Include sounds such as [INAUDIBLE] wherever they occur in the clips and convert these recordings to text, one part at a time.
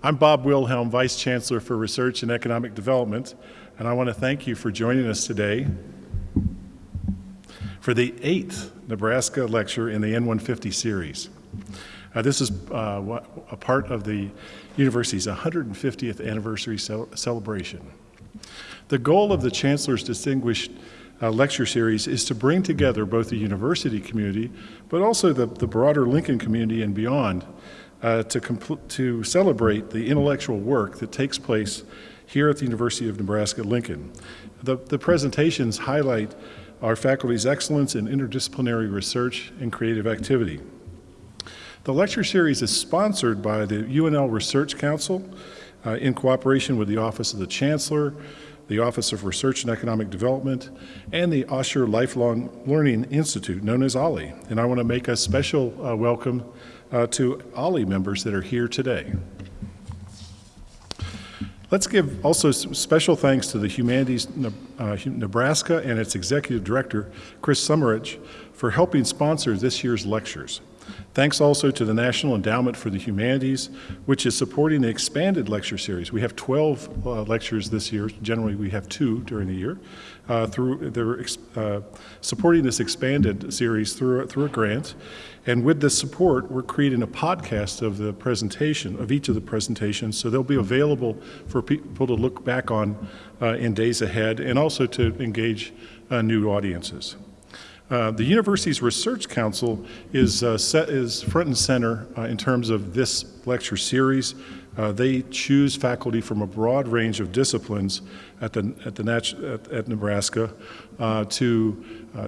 I'm Bob Wilhelm, Vice Chancellor for Research and Economic Development, and I want to thank you for joining us today for the eighth Nebraska lecture in the N150 series. Uh, this is uh, a part of the university's 150th anniversary cel celebration. The goal of the Chancellor's Distinguished uh, lecture series is to bring together both the university community, but also the, the broader Lincoln community and beyond uh, to, to celebrate the intellectual work that takes place here at the University of Nebraska-Lincoln. The, the presentations highlight our faculty's excellence in interdisciplinary research and creative activity. The lecture series is sponsored by the UNL Research Council uh, in cooperation with the Office of the Chancellor, the Office of Research and Economic Development, and the Osher Lifelong Learning Institute, known as OLLI. And I want to make a special uh, welcome uh, to OLLI members that are here today. Let's give also special thanks to the Humanities uh, Nebraska and its Executive Director, Chris Sommerich, for helping sponsor this year's lectures. Thanks also to the National Endowment for the Humanities, which is supporting the expanded lecture series. We have 12 uh, lectures this year. Generally, we have two during the year. Uh, through they're uh, supporting this expanded series through through a grant, and with this support, we're creating a podcast of the presentation of each of the presentations, so they'll be available for people to look back on uh, in days ahead, and also to engage uh, new audiences. Uh, the university's research council is, uh, set, is front and center uh, in terms of this lecture series. Uh, they choose faculty from a broad range of disciplines at, the, at, the at, at Nebraska uh, to,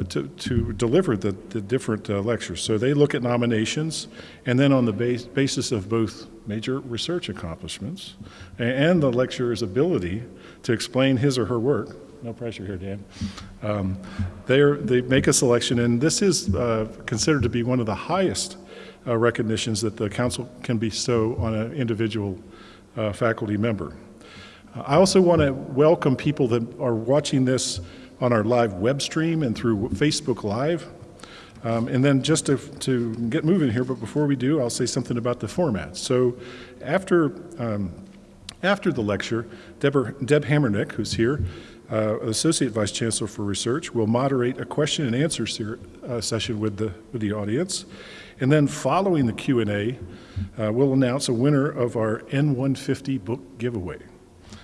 to, to, deliver the, the different lectures. So they look at nominations, and then on the base, basis of both major research accomplishments and the lecturer's ability to explain his or her work, no pressure here, Dan. Um, they make a selection, and this is uh, considered to be one of the highest uh, recognitions that the council can bestow on an individual uh, faculty member. I also want to welcome people that are watching this on our live web stream and through Facebook Live. Um, and then just to, to, get moving here, but before we do, I'll say something about the format. So after, um, after the lecture, Deborah, Deb Hamernik, who's here, uh, Associate Vice Chancellor for Research, will moderate a question and answer uh, session with the, with the audience. And then following the Q&A, uh, we'll announce a winner of our N150 book giveaway.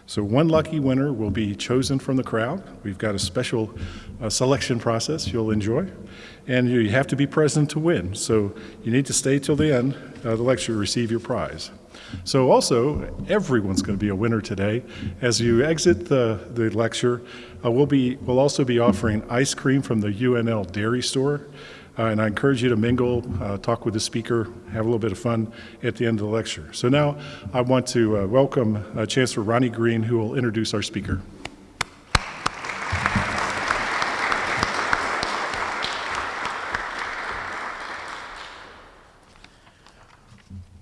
So one lucky winner will be chosen from the crowd. We've got a special uh, selection process you'll enjoy. And you have to be present to win. So you need to stay till the end of the lecture to receive your prize. So also, everyone's going to be a winner today. As you exit the, the lecture, uh, we'll, be, we'll also be offering ice cream from the UNL Dairy Store. Uh, and I encourage you to mingle, uh, talk with the speaker, have a little bit of fun at the end of the lecture. So now I want to uh, welcome uh, Chancellor Ronnie Green, who will introduce our speaker.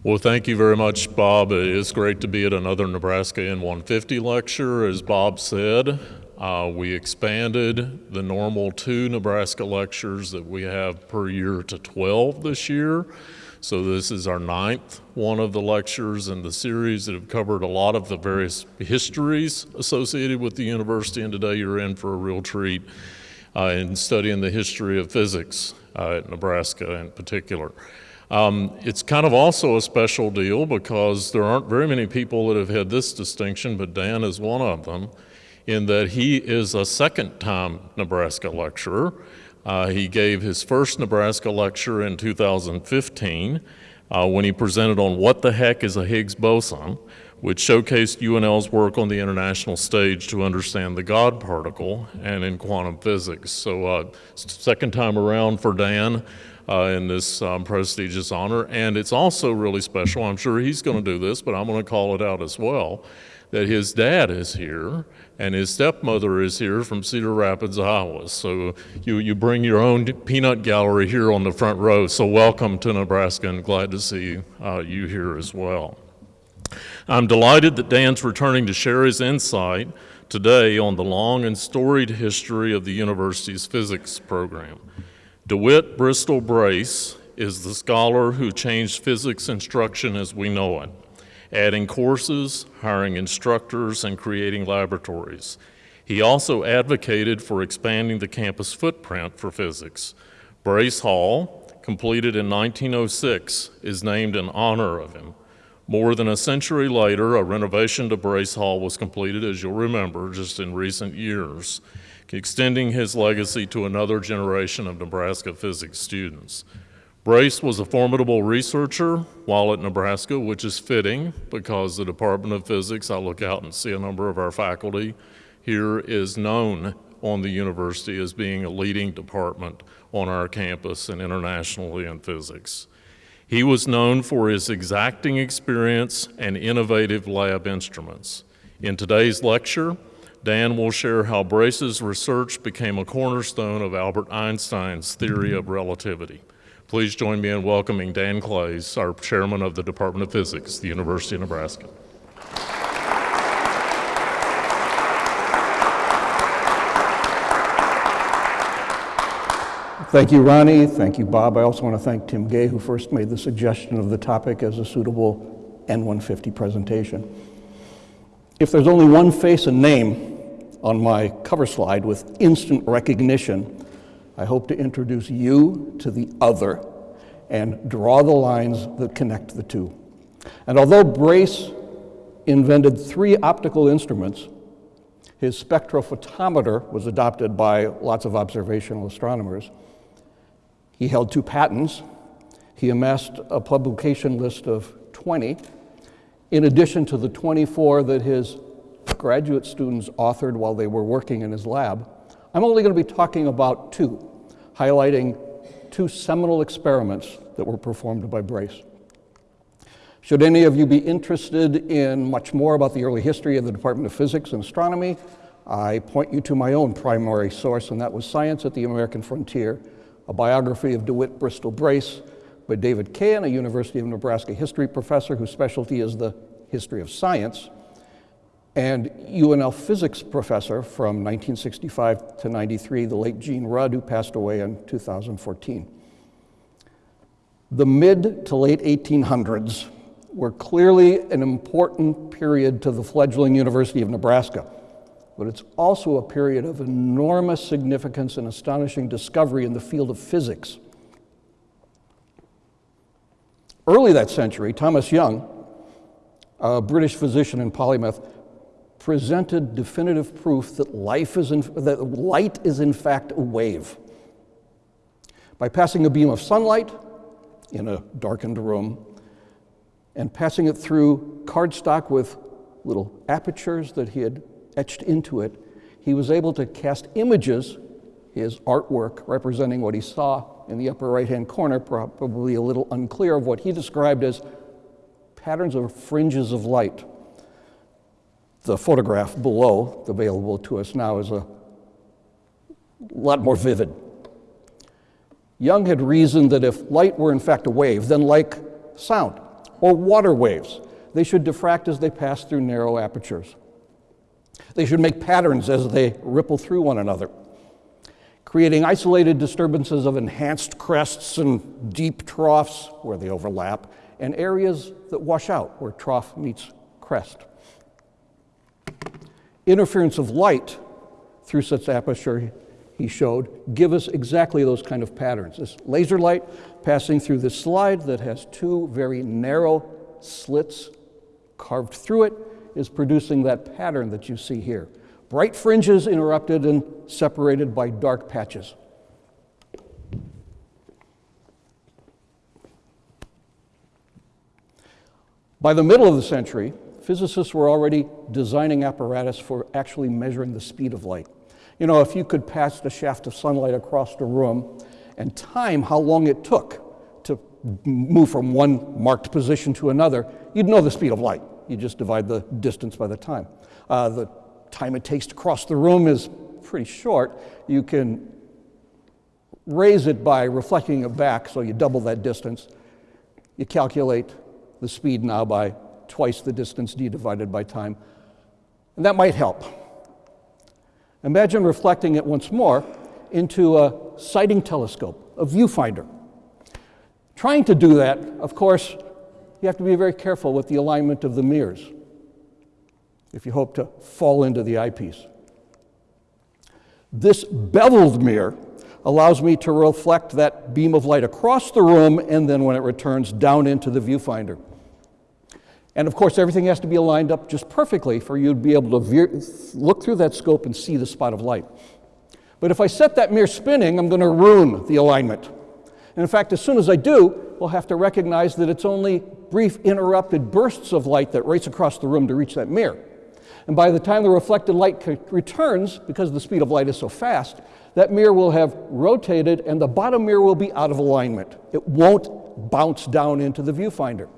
Well, thank you very much, Bob. It is great to be at another Nebraska N150 lecture. As Bob said, uh, we expanded the normal two Nebraska lectures that we have per year to 12 this year. So this is our ninth one of the lectures in the series that have covered a lot of the various histories associated with the university, and today you're in for a real treat uh, in studying the history of physics uh, at Nebraska in particular. Um, it's kind of also a special deal because there aren't very many people that have had this distinction, but Dan is one of them, in that he is a second time Nebraska lecturer. Uh, he gave his first Nebraska lecture in 2015 uh, when he presented on what the heck is a Higgs boson, which showcased UNL's work on the international stage to understand the God particle and in quantum physics. So uh, second time around for Dan uh, in this um, prestigious honor. And it's also really special, I'm sure he's going to do this, but I'm going to call it out as well, that his dad is here and his stepmother is here from Cedar Rapids, Iowa. So you, you bring your own peanut gallery here on the front row. So welcome to Nebraska and glad to see uh, you here as well. I'm delighted that Dan's returning to share his insight today on the long and storied history of the university's physics program. DeWitt Bristol Brace is the scholar who changed physics instruction as we know it. Adding courses, hiring instructors, and creating laboratories. He also advocated for expanding the campus footprint for physics. Brace Hall, completed in 1906, is named in honor of him. More than a century later, a renovation to Brace Hall was completed, as you'll remember, just in recent years, extending his legacy to another generation of Nebraska physics students. Brace was a formidable researcher while at Nebraska, which is fitting because the Department of Physics, I look out and see a number of our faculty here, is known on the university as being a leading department on our campus and internationally in physics. He was known for his exacting experience and innovative lab instruments. In today's lecture, Dan will share how Brace's research became a cornerstone of Albert Einstein's theory of relativity. Please join me in welcoming Dan Claes, our chairman of the Department of Physics, the University of Nebraska. Thank you, Ronnie. Thank you, Bob. I also want to thank Tim Gay, who first made the suggestion of the topic as a suitable N150 presentation. If there's only one face and name on my cover slide with instant recognition, I hope to introduce you to the other and draw the lines that connect the two. And although Brace invented three optical instruments, his spectrophotometer was adopted by lots of observational astronomers. He held two patents. He amassed a publication list of 20, in addition to the 24 that his graduate students authored while they were working in his lab. I'm only going to be talking about two, highlighting two seminal experiments that were performed by Brace. Should any of you be interested in much more about the early history of the Department of Physics and Astronomy, I point you to my own primary source, and that was Science at the American Frontier, a biography of DeWitt Bristol Brace by David Cahan, a University of Nebraska history professor whose specialty is the history of science, and UNL physics professor from 1965 to 93, the late Gene Rudd, who passed away in 2014. The mid to late 1800s were clearly an important period to the fledgling University of Nebraska but it's also a period of enormous significance and astonishing discovery in the field of physics. Early that century, Thomas Young, a British physician and polymath, presented definitive proof that, life is in, that light is in fact a wave. By passing a beam of sunlight in a darkened room and passing it through cardstock with little apertures that he had etched into it, he was able to cast images, his artwork representing what he saw in the upper right hand corner, probably a little unclear, of what he described as patterns or fringes of light. The photograph below, available to us now, is a lot more vivid. Young had reasoned that if light were in fact a wave, then like sound or water waves, they should diffract as they pass through narrow apertures. They should make patterns as they ripple through one another, creating isolated disturbances of enhanced crests and deep troughs where they overlap, and areas that wash out where trough meets crest. Interference of light through such aperture, he showed, give us exactly those kind of patterns. This laser light passing through this slide that has two very narrow slits carved through it is producing that pattern that you see here. Bright fringes interrupted and separated by dark patches. By the middle of the century, physicists were already designing apparatus for actually measuring the speed of light. You know, if you could pass the shaft of sunlight across the room and time how long it took to move from one marked position to another, you'd know the speed of light. You just divide the distance by the time. Uh, the time it takes to cross the room is pretty short. You can raise it by reflecting it back, so you double that distance. You calculate the speed now by twice the distance d divided by time. And that might help. Imagine reflecting it once more into a sighting telescope, a viewfinder. Trying to do that, of course, you have to be very careful with the alignment of the mirrors if you hope to fall into the eyepiece. This beveled mirror allows me to reflect that beam of light across the room and then when it returns down into the viewfinder. And of course, everything has to be aligned up just perfectly for you to be able to veer, look through that scope and see the spot of light. But if I set that mirror spinning, I'm going to ruin the alignment. And in fact, as soon as I do, we'll have to recognize that it's only brief interrupted bursts of light that race across the room to reach that mirror. And by the time the reflected light returns, because the speed of light is so fast, that mirror will have rotated and the bottom mirror will be out of alignment. It won't bounce down into the viewfinder.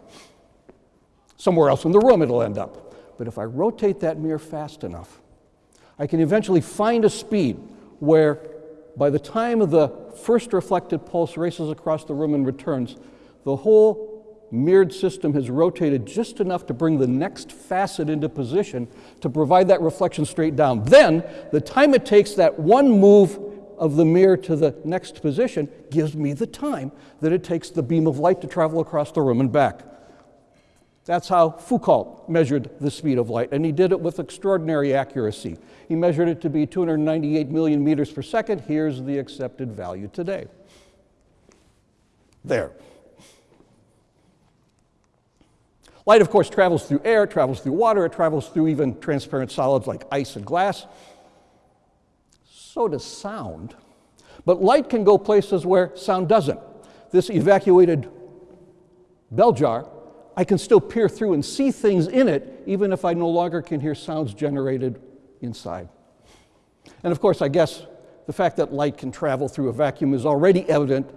Somewhere else in the room it'll end up. But if I rotate that mirror fast enough, I can eventually find a speed where by the time the first reflected pulse races across the room and returns, the whole mirrored system has rotated just enough to bring the next facet into position to provide that reflection straight down. Then, the time it takes that one move of the mirror to the next position gives me the time that it takes the beam of light to travel across the room and back. That's how Foucault measured the speed of light, and he did it with extraordinary accuracy. He measured it to be 298 million meters per second. Here's the accepted value today. There. Light, of course, travels through air, it travels through water, it travels through even transparent solids like ice and glass. So does sound. But light can go places where sound doesn't. This evacuated bell jar I can still peer through and see things in it, even if I no longer can hear sounds generated inside. And of course, I guess the fact that light can travel through a vacuum is already evident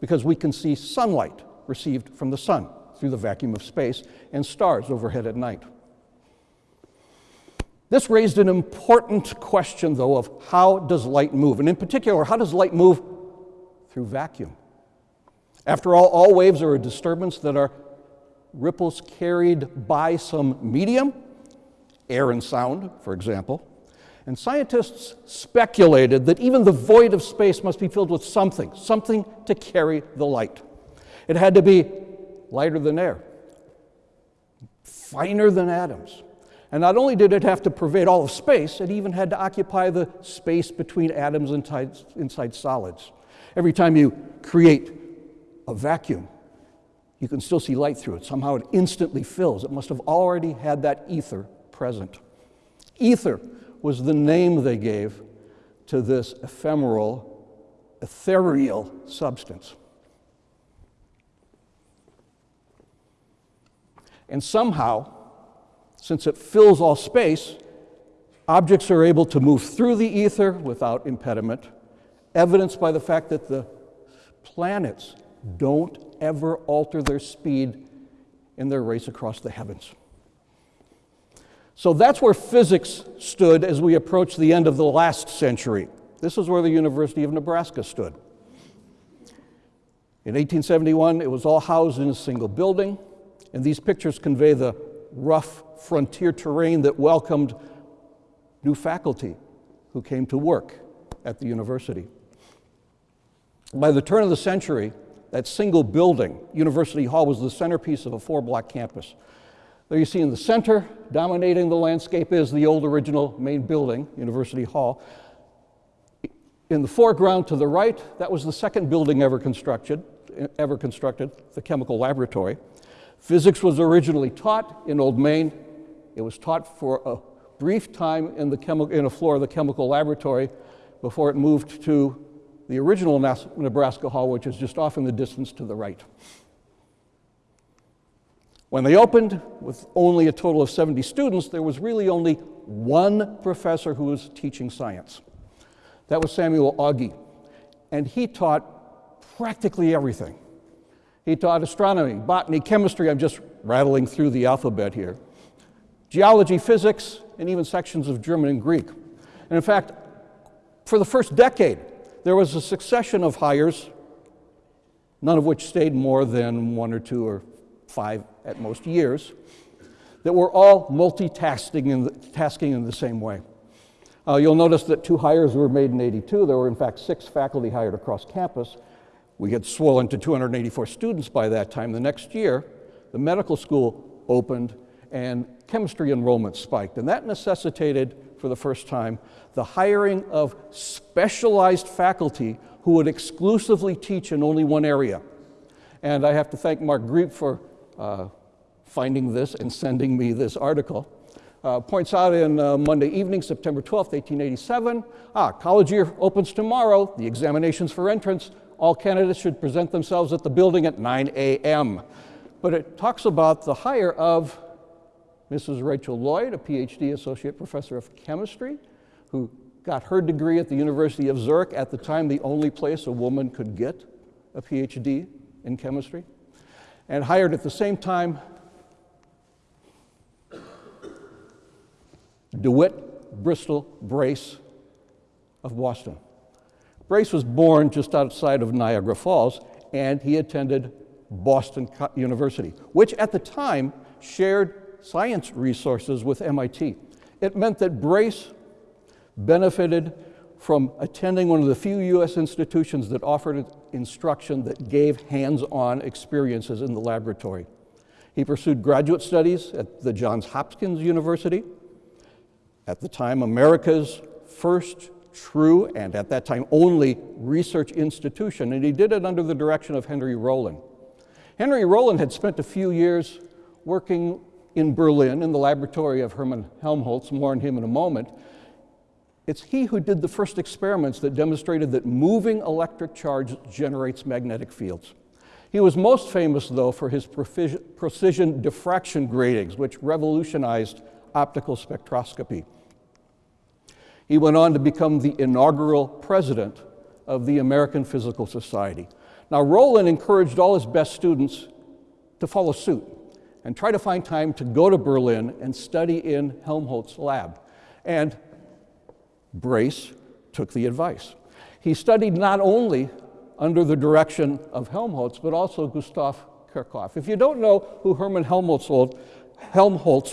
because we can see sunlight received from the sun through the vacuum of space and stars overhead at night. This raised an important question, though, of how does light move? And in particular, how does light move through vacuum? After all, all waves are a disturbance that are ripples carried by some medium, air and sound, for example. And scientists speculated that even the void of space must be filled with something, something to carry the light. It had to be lighter than air, finer than atoms. And not only did it have to pervade all of space, it even had to occupy the space between atoms inside, inside solids. Every time you create a vacuum, you can still see light through it. Somehow it instantly fills. It must have already had that ether present. Ether was the name they gave to this ephemeral, ethereal substance. And somehow, since it fills all space, objects are able to move through the ether without impediment, evidenced by the fact that the planets don't ever alter their speed in their race across the heavens. So that's where physics stood as we approach the end of the last century. This is where the University of Nebraska stood. In 1871, it was all housed in a single building, and these pictures convey the rough frontier terrain that welcomed new faculty who came to work at the university. By the turn of the century, that single building, University Hall, was the centerpiece of a four block campus. There you see in the center, dominating the landscape, is the old original main building, University Hall. In the foreground to the right, that was the second building ever constructed, ever constructed, the chemical laboratory. Physics was originally taught in Old Main. It was taught for a brief time in, the chemi- in a floor of the chemical laboratory before it moved to the original Nebraska Hall, which is just off in the distance to the right. When they opened, with only a total of 70 students, there was really only one professor who was teaching science. That was Samuel Aughey. And he taught practically everything. He taught astronomy, botany, chemistry. I'm just rattling through the alphabet here. Geology, physics, and even sections of German and Greek. And in fact, for the first decade, there was a succession of hires, none of which stayed more than one or two or five at most years, that were all multitasking in the, tasking in the same way. Uh, you'll notice that two hires were made in 82. There were, in fact, six faculty hired across campus. We had swollen to 284 students by that time. The next year, the medical school opened and chemistry enrollment spiked. And that necessitated, for the first time, the hiring of specialized faculty who would exclusively teach in only one area. And I have to thank Mark Griep for uh, finding this and sending me this article. Uh, points out in uh, Monday evening, September 12th, 1887, ah, college year opens tomorrow, the examinations for entrance, all candidates should present themselves at the building at 9 a.m. But it talks about the hire of Mrs. Rachel Lloyd, a PhD associate professor of chemistry, who got her degree at the University of Zurich, at the time the only place a woman could get a PhD in chemistry, and hired at the same time DeWitt Bristol Brace of Boston. Brace was born just outside of Niagara Falls, and he attended Boston University, which at the time shared science resources with MIT. It meant that Brace benefited from attending one of the few US institutions that offered instruction that gave hands on experiences in the laboratory. He pursued graduate studies at the Johns Hopkins University, at the time America's first true and at that time only research institution, and he did it under the direction of Henry Rowland. Henry Rowland had spent a few years working in Berlin in the laboratory of Hermann Helmholtz, more on him in a moment. It's he who did the first experiments that demonstrated that moving electric charge generates magnetic fields. He was most famous, though, for his precision diffraction gratings, which revolutionized optical spectroscopy. He went on to become the inaugural president of the American Physical Society. Now, Rowland encouraged all his best students to follow suit and try to find time to go to Berlin and study in Helmholtz's lab. And Brace took the advice. He studied not only under the direction of Helmholtz, but also Gustav Kirchhoff. If you don't know who Hermann Helmholtz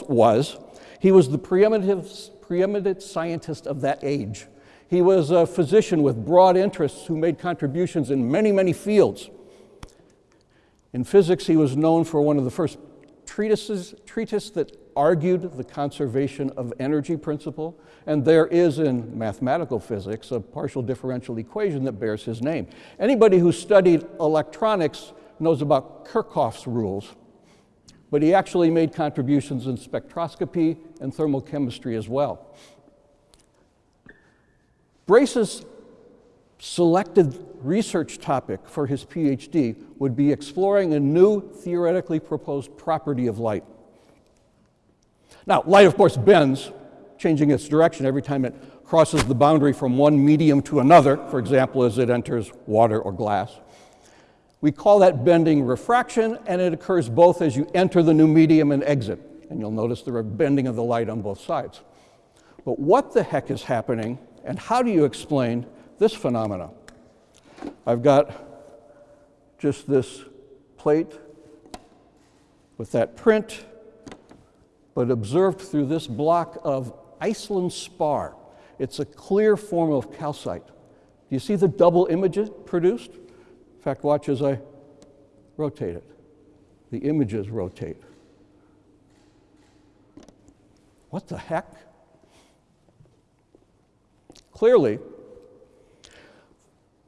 was, he was the preeminent, preeminent scientist of that age. He was a physician with broad interests who made contributions in many, many fields. In physics, he was known for one of the first treatises treatise that argued the conservation of energy principle, and there is in mathematical physics a partial differential equation that bears his name. Anybody who studied electronics knows about Kirchhoff's rules, but he actually made contributions in spectroscopy and thermochemistry as well. Brace's selected research topic for his PhD would be exploring a new theoretically proposed property of light. Now, light, of course, bends, changing its direction every time it crosses the boundary from one medium to another, for example, as it enters water or glass. We call that bending refraction, and it occurs both as you enter the new medium and exit. And you'll notice are bending of the light on both sides. But what the heck is happening, and how do you explain this phenomena? I've got just this plate with that print, but observed through this block of Iceland spar. It's a clear form of calcite. Do you see the double images produced? In fact, watch as I rotate it. The images rotate. What the heck? Clearly,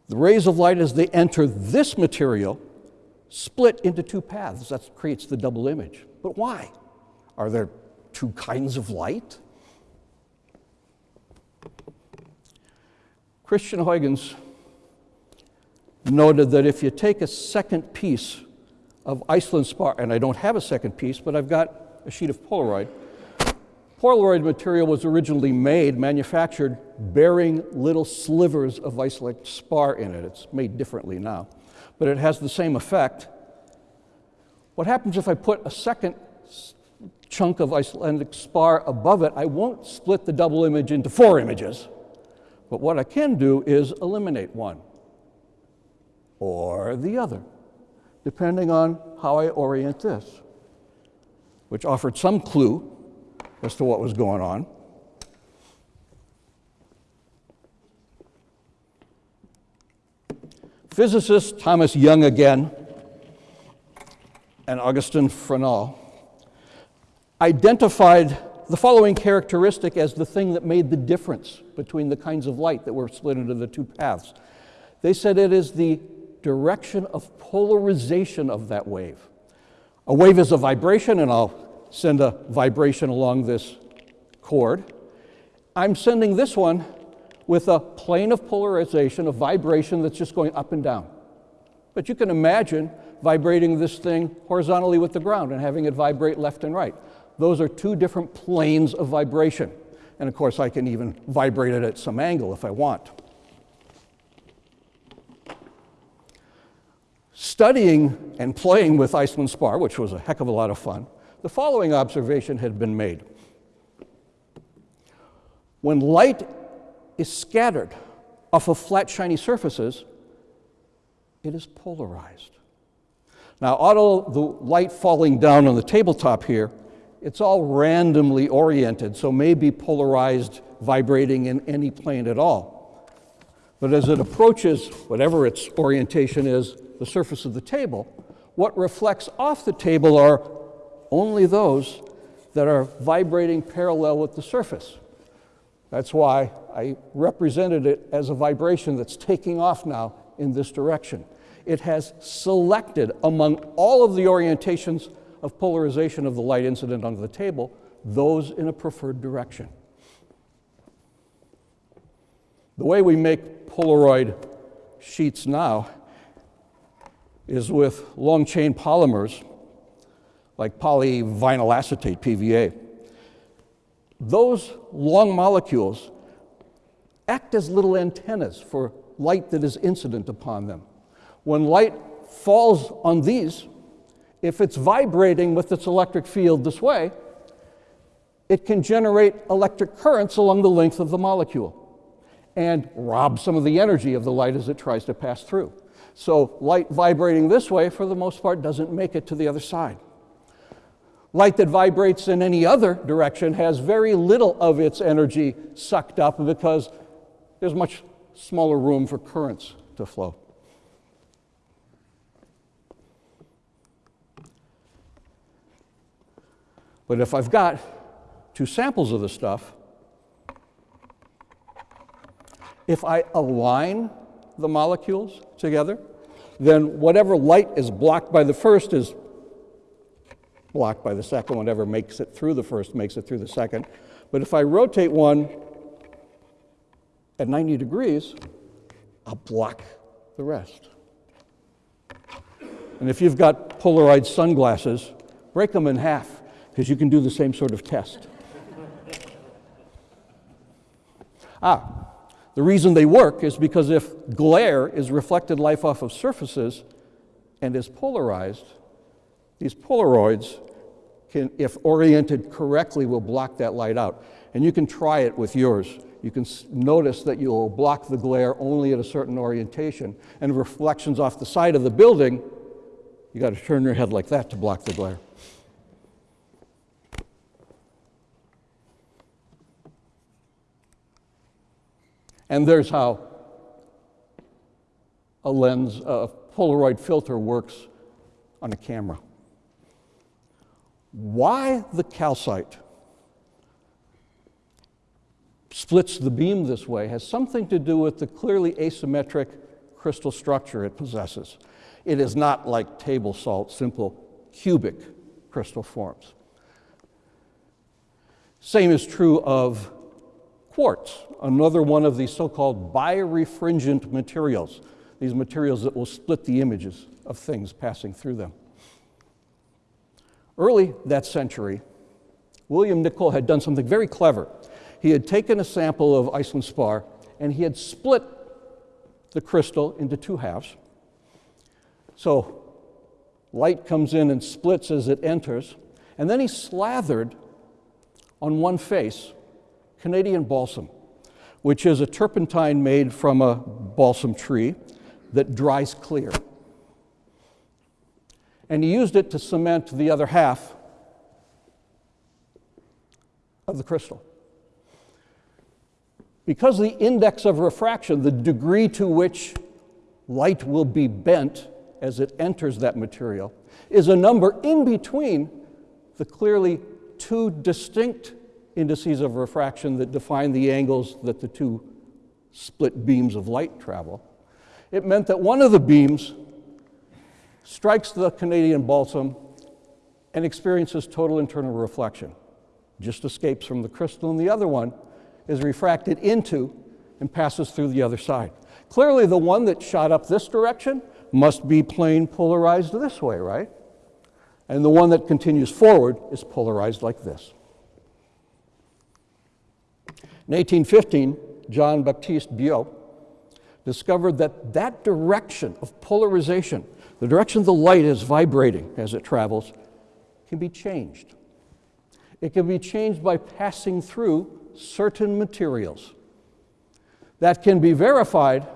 the rays of light as they enter this material split into two paths. That creates the double image. But why? Are there two kinds of light? Christian Huygens noted that if you take a second piece of Iceland spar, and I don't have a second piece, but I've got a sheet of Polaroid. Polaroid material was originally made, manufactured, bearing little slivers of Iceland spar in it. It's made differently now, but it has the same effect. What happens if I put a second chunk of Icelandic spar above it? I won't split the double image into four images, but what I can do is eliminate one or the other, depending on how I orient this, which offered some clue as to what was going on. Physicist Thomas Young again and Augustin Fresnel identified the following characteristic as the thing that made the difference between the kinds of light that were split into the two paths. They said it is the direction of polarization of that wave. A wave is a vibration, and I'll send a vibration along this cord. I'm sending this one with a plane of polarization, a vibration that's just going up and down. But you can imagine vibrating this thing horizontally with the ground and having it vibrate left and right. Those are two different planes of vibration. And of course, I can even vibrate it at some angle if I want. Studying and playing with Iceland spar, which was a heck of a lot of fun, the following observation had been made. When light is scattered off of flat, shiny surfaces, it is polarized. Now, although the light falling down on the tabletop here, it's all randomly oriented, so may be polarized, vibrating in any plane at all. But as it approaches whatever its orientation is, the surface of the table, what reflects off the table are only those that are vibrating parallel with the surface. That's why I represented it as a vibration that's taking off now in this direction. It has selected among all of the orientations of polarization of the light incident onto the table, those in a preferred direction. The way we make Polaroid sheets now is with long chain polymers like polyvinyl acetate, PVA. Those long molecules act as little antennas for light that is incident upon them. When light falls on these, if it's vibrating with its electric field this way, it can generate electric currents along the length of the molecule and rob some of the energy of the light as it tries to pass through. So light vibrating this way, for the most part, doesn't make it to the other side. Light that vibrates in any other direction has very little of its energy sucked up because there's much smaller room for currents to flow. But if I've got two samples of the stuff, if I align the molecules together, then whatever light is blocked by the first is blocked by the second. Whatever makes it through the first makes it through the second. But if I rotate one at 90 degrees, I'll block the rest. And if you've got Polaroid sunglasses, break them in half because you can do the same sort of test. ah, the reason they work is because if glare is reflected light off of surfaces and is polarized, these Polaroids can, if oriented correctly, will block that light out. And you can try it with yours. You can notice that you'll block the glare only at a certain orientation. And reflections off the side of the building, you got to turn your head like that to block the glare. And there's how a lens, a Polaroid filter works on a camera. Why the calcite splits the beam this way has something to do with the clearly asymmetric crystal structure it possesses. It is not like table salt, simple cubic crystal forms. Same is true of quartz, another one of these so-called birefringent materials, these materials that will split the images of things passing through them. Early that century, William Nicol had done something very clever. He had taken a sample of Iceland spar and he had split the crystal into two halves. So light comes in and splits as it enters, and then he slathered on one face Canadian balsam, which is a turpentine made from a balsam tree that dries clear. And he used it to cement the other half of the crystal. Because the index of refraction, the degree to which light will be bent as it enters that material, is a number in between the clearly two distinct indices of refraction that define the angles that the two split beams of light travel. It meant that one of the beams strikes the Canadian balsam and experiences total internal reflection, just escapes from the crystal, and the other one is refracted into and passes through the other side. Clearly, the one that shot up this direction must be plane polarized this way, right? And the one that continues forward is polarized like this. In 1815, John Baptiste Biot discovered that that direction of polarization, the direction the light is vibrating as it travels, can be changed. It can be changed by passing through certain materials. That can be verified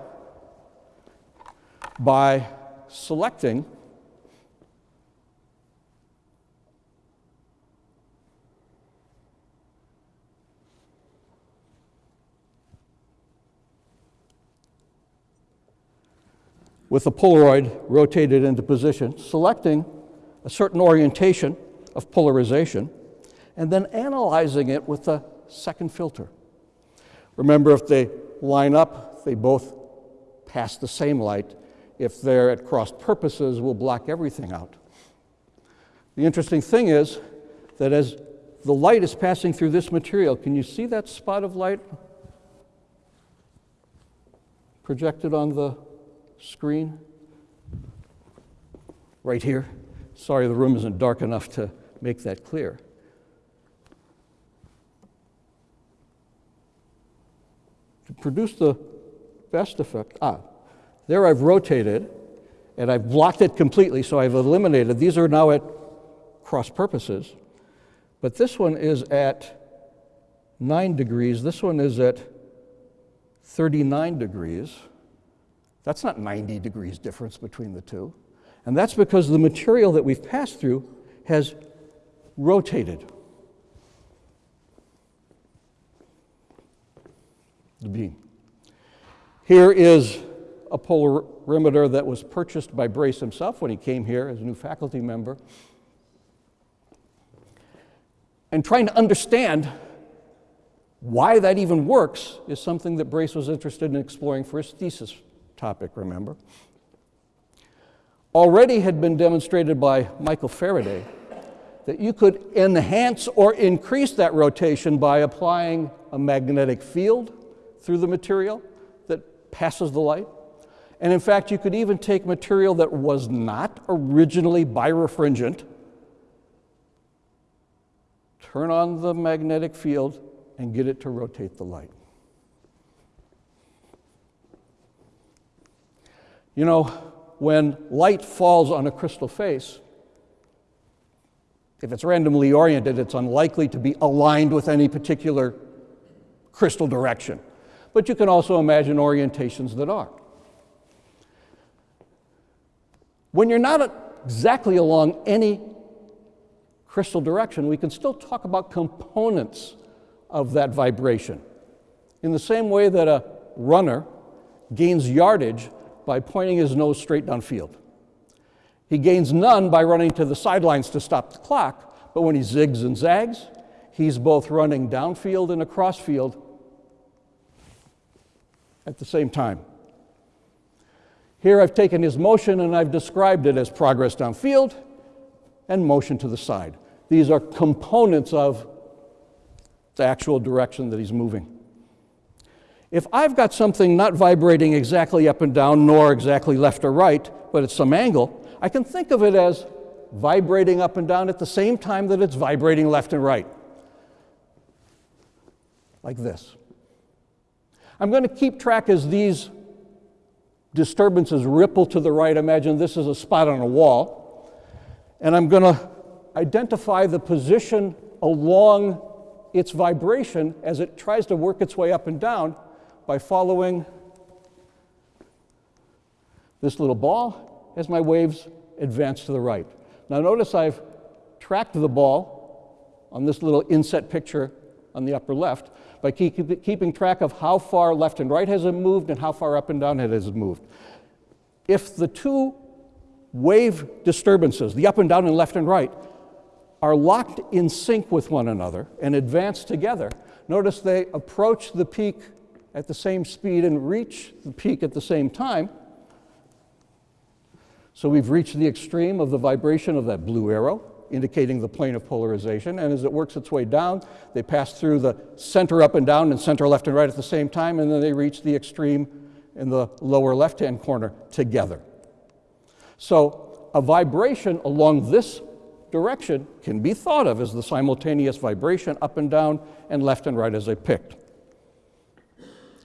by selecting with the Polaroid rotated into position, selecting a certain orientation of polarization, and then analyzing it with a second filter. Remember, if they line up, they both pass the same light. If they're at cross purposes, we'll block everything out. The interesting thing is that as the light is passing through this material, can you see that spot of light projected on the screen? Right here. Sorry, the room isn't dark enough to make that clear. To produce the best effect, ah, there I've rotated and I've blocked it completely, so I've eliminated. These are now at cross purposes. But this one is at 9 degrees, this one is at 39 degrees. That's not 90 degrees difference between the two. And that's because the material that we've passed through has rotated the beam. Here is a polarimeter that was purchased by Brace himself when he came here as a new faculty member. And trying to understand why that even works is something that Brace was interested in exploring for his thesis topic, remember? Already had been demonstrated by Michael Faraday that you could enhance or increase that rotation by applying a magnetic field through the material that passes the light. And in fact, you could even take material that was not originally birefringent, turn on the magnetic field, and get it to rotate the light. You know, when light falls on a crystal face, if it's randomly oriented, it's unlikely to be aligned with any particular crystal direction. But you can also imagine orientations that are. When you're not exactly along any crystal direction, we can still talk about components of that vibration. In the same way that a runner gains yardage by pointing his nose straight downfield. He gains none by running to the sidelines to stop the clock, but when he zigs and zags, he's both running downfield and across field at the same time. Here I've taken his motion and I've described it as progress downfield and motion to the side. These are components of the actual direction that he's moving. If I've got something not vibrating exactly up and down, nor exactly left or right, but at some angle, I can think of it as vibrating up and down at the same time that it's vibrating left and right. Like this. I'm going to keep track as these disturbances ripple to the right. Imagine this is a spot on a wall. And I'm going to identify the position along its vibration as it tries to work its way up and down by following this little ball as my waves advance to the right. Now notice I've tracked the ball on this little inset picture on the upper left by keep, keeping track of how far left and right has it moved and how far up and down it has moved. If the two wave disturbances, the up and down and left and right, are locked in sync with one another and advance together. Notice they approach the peak at the same speed and reach the peak at the same time. So we've reached the extreme of the vibration of that blue arrow, indicating the plane of polarization. And as it works its way down, they pass through the center up and down and center left and right at the same time, and then they reach the extreme in the lower left hand corner together. So a vibration along this direction can be thought of as the simultaneous vibration up and down and left and right as I picked.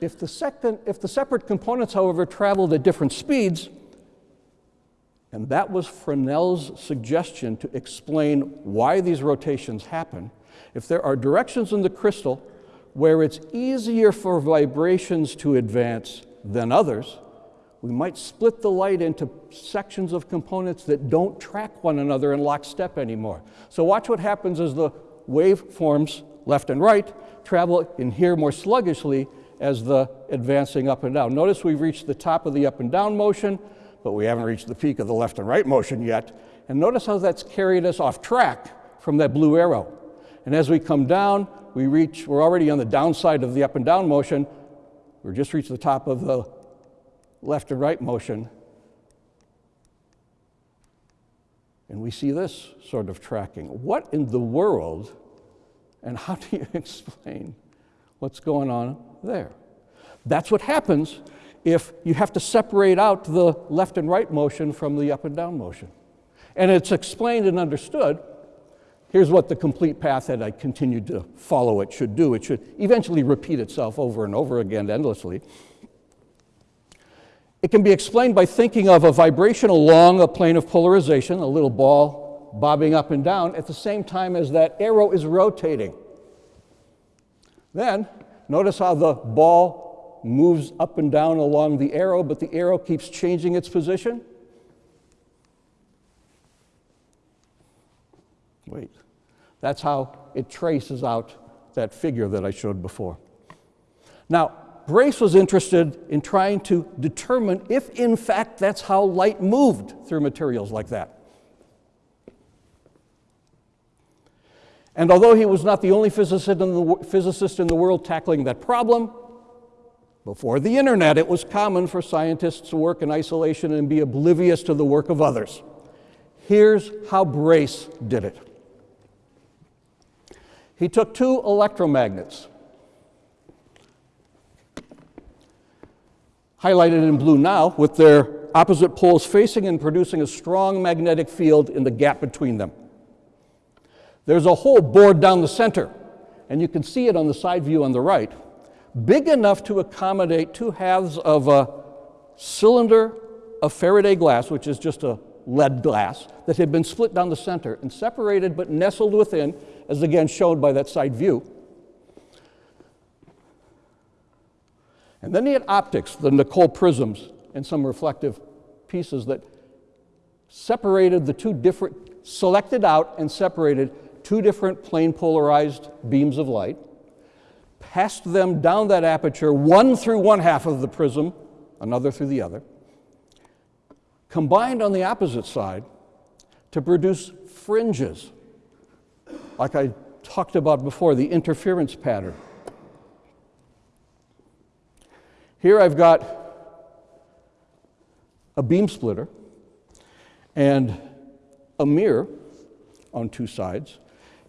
If the, second, if the separate components, however, traveled at different speeds, and that was Fresnel's suggestion to explain why these rotations happen, if there are directions in the crystal where it's easier for vibrations to advance than others, we might split the light into sections of components that don't track one another in lockstep anymore. So watch what happens as the waveforms left and right travel in here more sluggishly as the advancing up and down. Notice we've reached the top of the up and down motion, but we haven't reached the peak of the left and right motion yet. And notice how that's carried us off track from that blue arrow. And as we come down, we reach, we're already on the downside of the up and down motion. We've just reached the top of the left and right motion. And we see this sort of tracking. What in the world, and how do you [LAUGHS] explain what's going on there? That's what happens if you have to separate out the left and right motion from the up and down motion. And it's explained and understood. Here's what the complete path that I continued to follow it should do. It should eventually repeat itself over and over again endlessly. It can be explained by thinking of a vibration along a plane of polarization, a little ball bobbing up and down, at the same time as that arrow is rotating. Then, notice how the ball moves up and down along the arrow, but the arrow keeps changing its position. Wait. That's how it traces out that figure that I showed before. Now, Brace was interested in trying to determine if, in fact, that's how light moved through materials like that. And although he was not the only physicist in the, physicist in the world tackling that problem, before the internet, it was common for scientists to work in isolation and be oblivious to the work of others. Here's how Brace did it. He took two electromagnets, highlighted in blue now, with their opposite poles facing and producing a strong magnetic field in the gap between them. There's a hole bored down the center, and you can see it on the side view on the right, big enough to accommodate two halves of a cylinder of Faraday glass, which is just a lead glass, that had been split down the center and separated but nestled within, as again shown by that side view. And then he had optics, the Nicol prisms, and some reflective pieces that separated the two different, selected out and separated two different plane polarized beams of light, passed them down that aperture, one through one half of the prism, another through the other, combined on the opposite side to produce fringes, like I talked about before, the interference pattern. Here I've got a beam splitter and a mirror on two sides,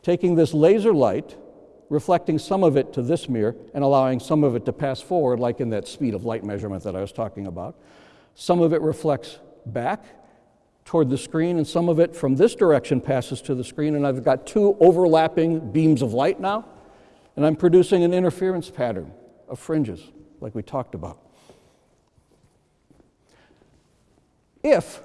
taking this laser light, reflecting some of it to this mirror, and allowing some of it to pass forward, like in that speed of light measurement that I was talking about. Some of it reflects back toward the screen, and some of it from this direction passes to the screen, and I've got two overlapping beams of light now, and I'm producing an interference pattern of fringes like we talked about. If,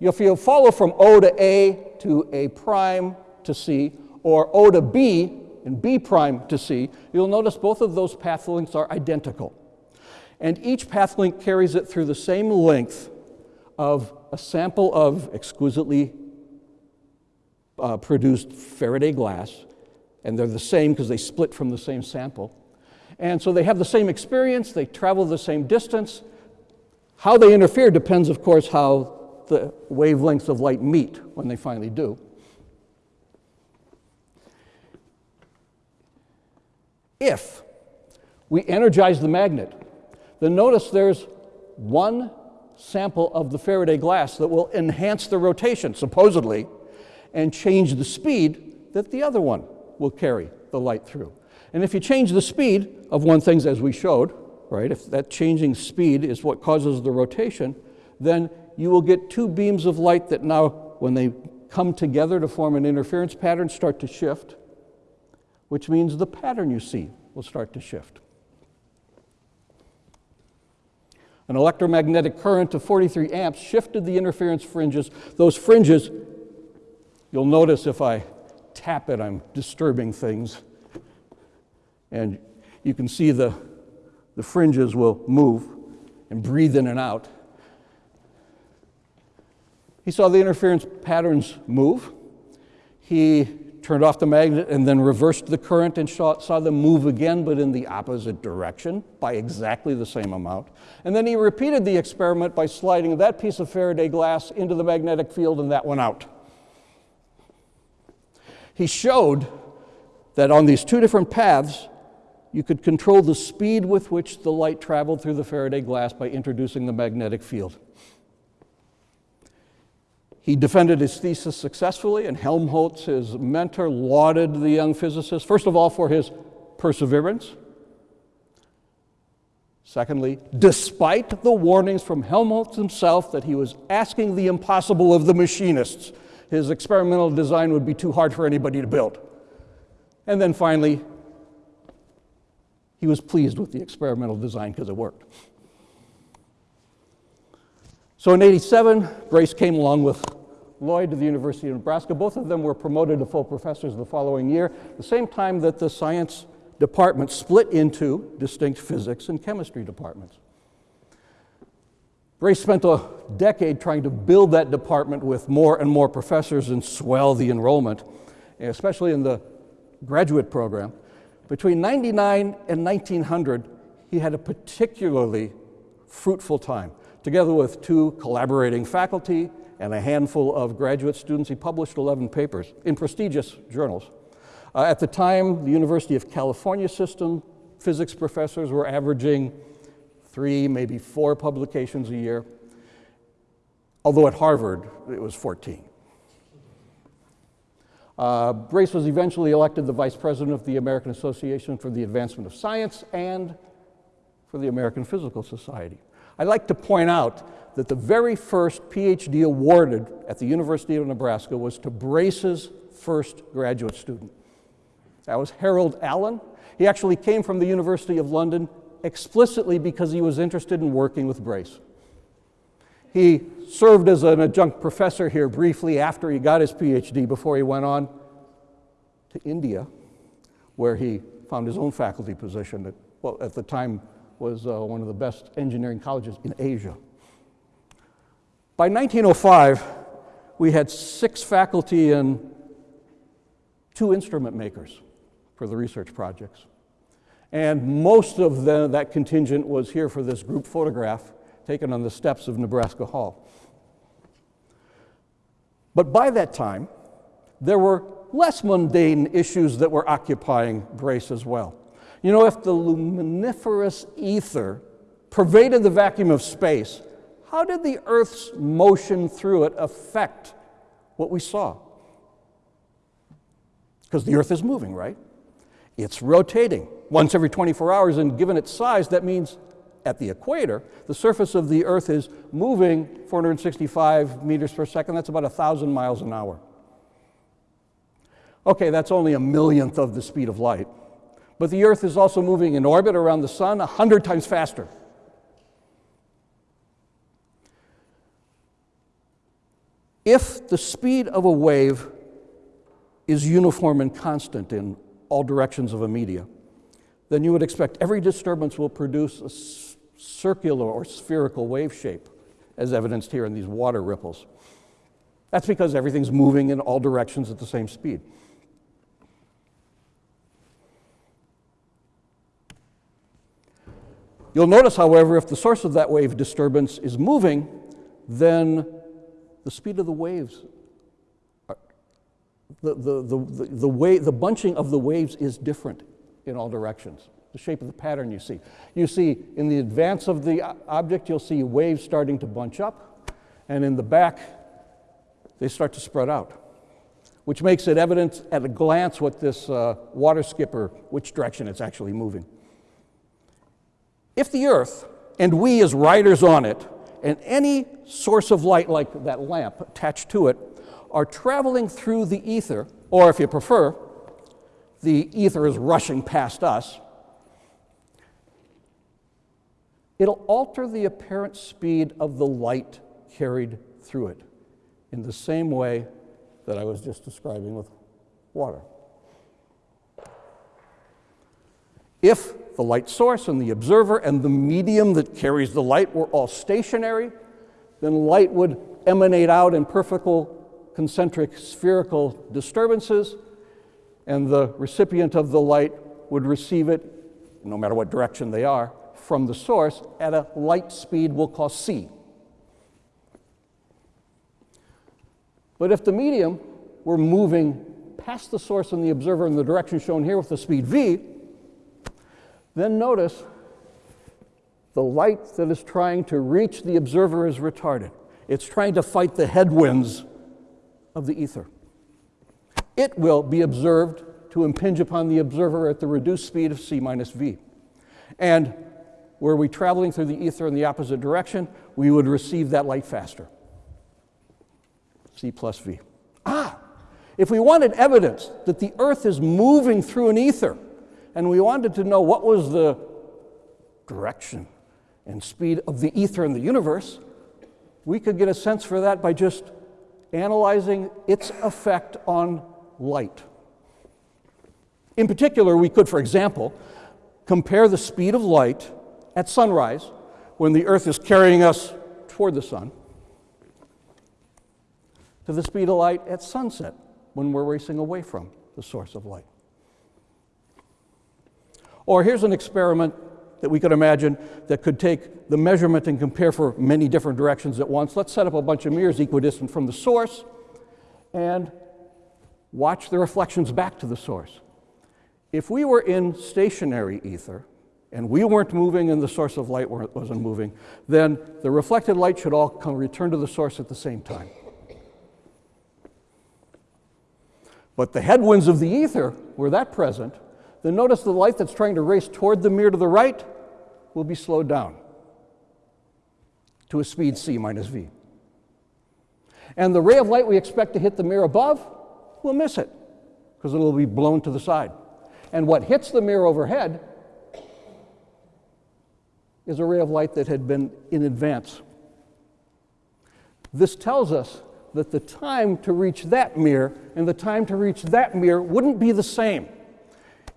if you follow from O to A to A prime to C, or O to B and B prime to C, you'll notice both of those path lengths are identical. And each path length carries it through the same length of a sample of exquisitely uh, produced Faraday glass, and they're the same because they split from the same sample. And so they have the same experience, they travel the same distance. How they interfere depends, of course, how the wavelengths of light meet when they finally do. If we energize the magnet, then notice there's one sample of the Faraday glass that will enhance the rotation, supposedly, and change the speed that the other one will carry the light through. And if you change the speed of one thing, as we showed, right, if that changing speed is what causes the rotation, then you will get two beams of light that now, when they come together to form an interference pattern, start to shift, which means the pattern you see will start to shift. An electromagnetic current of 43 amps shifted the interference fringes. Those fringes, you'll notice if I tap it, I'm disturbing things. And you can see the, the fringes will move and breathe in and out. He saw the interference patterns move. He turned off the magnet and then reversed the current and saw, saw them move again, but in the opposite direction by exactly the same amount. And then he repeated the experiment by sliding that piece of Faraday glass into the magnetic field and that went out. He showed that on these two different paths, you could control the speed with which the light traveled through the Faraday glass by introducing the magnetic field. He defended his thesis successfully, and Helmholtz, his mentor, lauded the young physicist, first of all, for his perseverance. Secondly, despite the warnings from Helmholtz himself that he was asking the impossible of the machinists, his experimental design would be too hard for anybody to build. And then finally, he was pleased with the experimental design because it worked. So in 87, Brace came along with Lloyd to the University of Nebraska. Both of them were promoted to full professors the following year, the same time that the science department split into distinct physics and chemistry departments. Brace spent a decade trying to build that department with more and more professors and swell the enrollment, especially in the graduate program. Between 99 and 1900, he had a particularly fruitful time. Together with two collaborating faculty and a handful of graduate students, he published 11 papers in prestigious journals. Uh, at the time, the University of California system physics professors were averaging three, maybe four publications a year, although at Harvard it was 14. Uh, Brace was eventually elected the vice president of the American Association for the Advancement of Science and for the American Physical Society. I'd like to point out that the very first PhD awarded at the University of Nebraska was to Brace's first graduate student. That was Harold Allen. He actually came from the University of London explicitly because he was interested in working with Brace. He served as an adjunct professor here briefly after he got his PhD before he went on to India, where he found his own faculty position at, well, at the time was uh, one of the best engineering colleges in Asia. By 1905, we had six faculty and two instrument makers for the research projects. And most of the, that contingent was here for this group photograph taken on the steps of Nebraska Hall. But by that time, there were less mundane issues that were occupying Brace as well. You know, if the luminiferous ether pervaded the vacuum of space, how did the Earth's motion through it affect what we saw? Because the Earth is moving, right? It's rotating once every 24 hours, and given its size, that means at the equator, the surface of the Earth is moving 465 meters per second. That's about 1,000 miles an hour. Okay, that's only a millionth of the speed of light. But the Earth is also moving in orbit around the Sun 100 times faster. If the speed of a wave is uniform and constant in all directions of a media, then you would expect every disturbance will produce a circular or spherical wave shape, as evidenced here in these water ripples. That's because everything's moving in all directions at the same speed. You'll notice, however, if the source of that wave disturbance is moving, then the speed of the waves, are- the, the, the, the, the, way, the bunching of the waves is different in all directions. The shape of the pattern you see. You see, in the advance of the object, you'll see waves starting to bunch up, and in the back, they start to spread out, which makes it evident at a glance what this uh, water skipper, which direction it's actually moving. If the Earth, and we as riders on it, and any source of light like that lamp attached to it, are traveling through the ether, or if you prefer, the ether is rushing past us, it'll alter the apparent speed of the light carried through it in the same way that I was just describing with water. If the light source and the observer and the medium that carries the light were all stationary, then light would emanate out in perfect concentric spherical disturbances, and the recipient of the light would receive it, no matter what direction they are, from the source at a light speed we'll call c. But if the medium were moving past the source and the observer in the direction shown here with the speed v, then notice the light that is trying to reach the observer is retarded. It's trying to fight the headwinds of the ether. It will be observed to impinge upon the observer at the reduced speed of c minus v. And were we traveling through the ether in the opposite direction, we would receive that light faster. c plus v. Ah! If we wanted evidence that the Earth is moving through an ether, and we wanted to know what was the direction and speed of the ether in the universe, we could get a sense for that by just analyzing its effect on light. In particular, we could, for example, compare the speed of light at sunrise when the Earth is carrying us toward the sun to the speed of light at sunset when we're racing away from the source of light. Or here's an experiment that we could imagine that could take the measurement and compare for many different directions at once. Let's set up a bunch of mirrors equidistant from the source and watch the reflections back to the source. If we were in stationary ether and we weren't moving and the source of light wasn't moving, then the reflected light should all come return to the source at the same time. But the headwinds of the ether were that present, then notice the light that's trying to race toward the mirror to the right will be slowed down to a speed c minus v. And the ray of light we expect to hit the mirror above will miss it because it'll be blown to the side. And what hits the mirror overhead is a ray of light that had been in advance. This tells us that the time to reach that mirror and the time to reach that mirror wouldn't be the same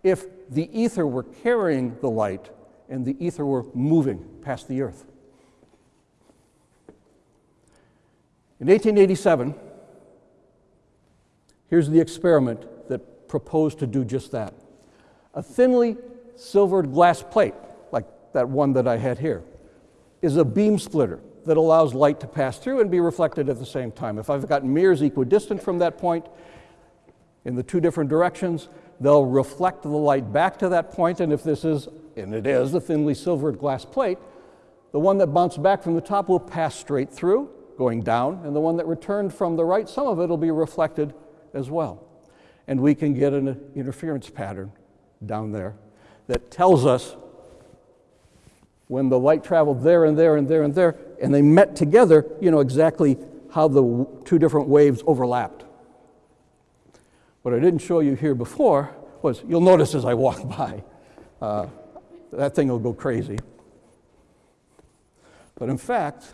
if the ether were carrying the light and the ether were moving past the earth. In 1887, here's the experiment that proposed to do just that. A thinly silvered glass plate, like that one that I had here, is a beam splitter that allows light to pass through and be reflected at the same time. If I've got mirrors equidistant from that point in the two different directions, they'll reflect the light back to that point, and if this is, and it is, a thinly silvered glass plate, the one that bounced back from the top will pass straight through, going down, and the one that returned from the right, some of it will be reflected as well. And we can get an interference pattern down there that tells us when the light traveled there and there and there and there, and they met together, you know exactly how the two different waves overlapped. What I didn't show you here before was you'll notice as I walk [LAUGHS] by, uh, that thing will go crazy. But in fact,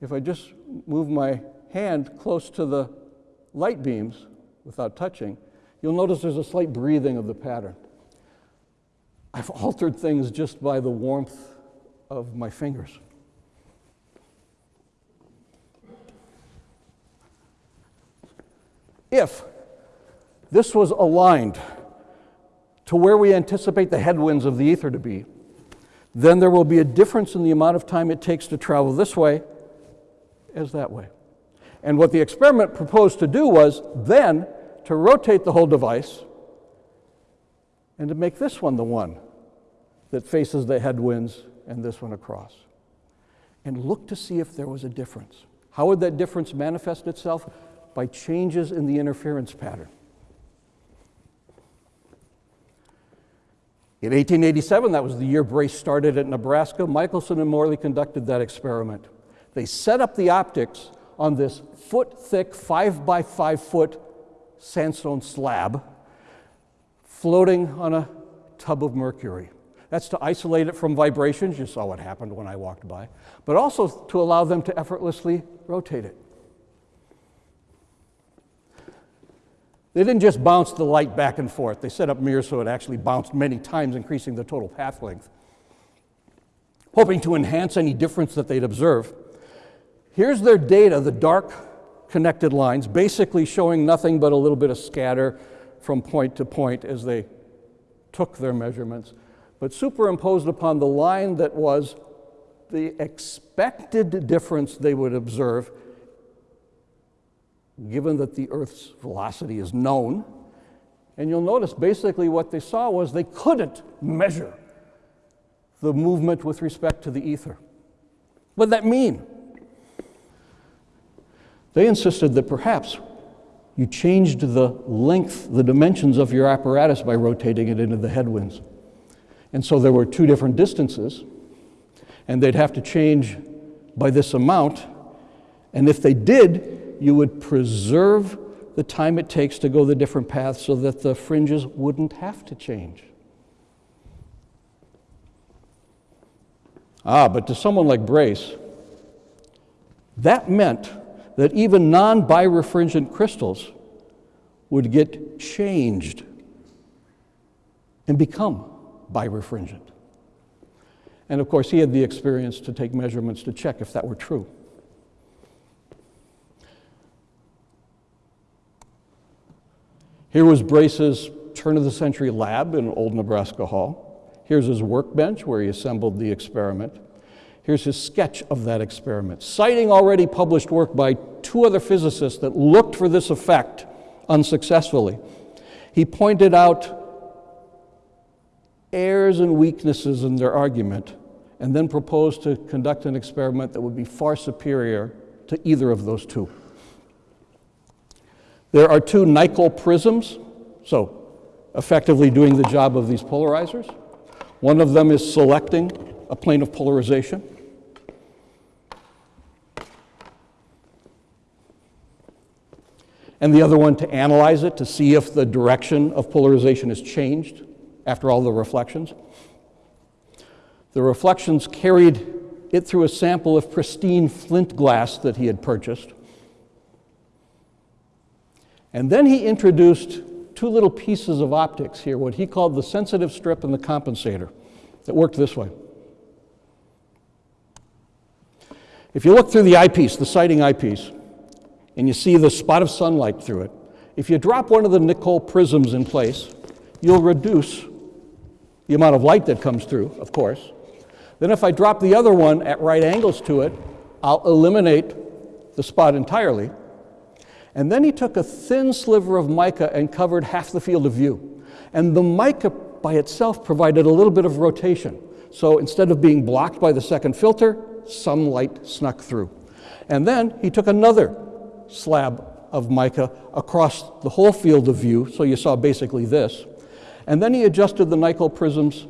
if I just move my hand close to the light beams without touching, you'll notice there's a slight breathing of the pattern. I've [LAUGHS] altered things just by the warmth of my fingers. If this was aligned to where we anticipate the headwinds of the ether to be, then there will be a difference in the amount of time it takes to travel this way as that way. And what the experiment proposed to do was then to rotate the whole device and to make this one the one that faces the headwinds and this one across. And look to see if there was a difference. How would that difference manifest itself? By changes in the interference pattern. In 1887, that was the year Brace started at Nebraska, Michelson and Morley conducted that experiment. They set up the optics on this foot thick, five by five foot sandstone slab floating on a tub of mercury. That's to isolate it from vibrations. You saw what happened when I walked by, but also to allow them to effortlessly rotate it. They didn't just bounce the light back and forth. They set up mirrors so it actually bounced many times, increasing the total path length. Hoping to enhance any difference that they'd observe. Here's their data, the dark connected lines, basically showing nothing but a little bit of scatter from point to point as they took their measurements, but superimposed upon the line that was the expected difference they would observe given that the Earth's velocity is known. And you'll notice basically what they saw was they couldn't measure the movement with respect to the ether. What did that mean? They insisted that perhaps you changed the length, the dimensions of your apparatus by rotating it into the headwinds. And so there were two different distances, and they'd have to change by this amount. And if they did, you would preserve the time it takes to go the different paths so that the fringes wouldn't have to change. Ah, but to someone like Brace, that meant that even non birefringent crystals would get changed and become birefringent. And of course, he had the experience to take measurements to check if that were true. Here was Brace's turn of the century lab in Old Nebraska Hall. Here's his workbench where he assembled the experiment. Here's his sketch of that experiment, citing already published work by two other physicists that looked for this effect unsuccessfully. He pointed out errors and weaknesses in their argument and then proposed to conduct an experiment that would be far superior to either of those two. There are two Nicol prisms, so effectively doing the job of these polarizers. One of them is selecting a plane of polarization. And the other one to analyze it to see if the direction of polarization has changed after all the reflections. The reflections carried it through a sample of pristine flint glass that he had purchased. And then he introduced two little pieces of optics here, what he called the sensitive strip and the compensator, that worked this way. If you look through the eyepiece, the sighting eyepiece, and you see the spot of sunlight through it, if you drop one of the Nicol prisms in place, you'll reduce the amount of light that comes through, of course. Then if I drop the other one at right angles to it, I'll eliminate the spot entirely. And then he took a thin sliver of mica and covered half the field of view. And the mica by itself provided a little bit of rotation. So instead of being blocked by the second filter, some light snuck through. And then he took another slab of mica across the whole field of view, so you saw basically this. And then he adjusted the Nicol prisms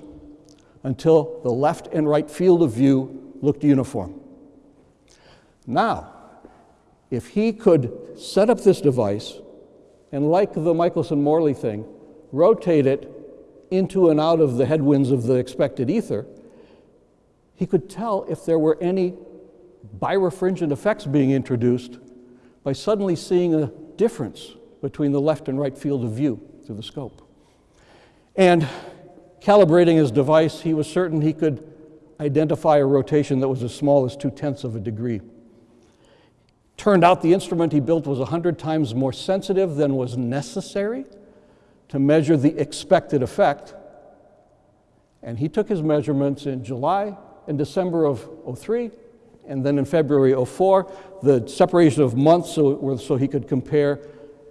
until the left and right field of view looked uniform. Now, if he could set up this device and, like the Michelson Morley thing, rotate it into and out of the headwinds of the expected ether, he could tell if there were any birefringent effects being introduced by suddenly seeing a difference between the left and right field of view through the scope. And calibrating his device, he was certain he could identify a rotation that was as small as two tenths of a degree. Turned out the instrument he built was 100 times more sensitive than was necessary to measure the expected effect. And he took his measurements in July and December of 03, and then in February 04, the separation of months so, so he could compare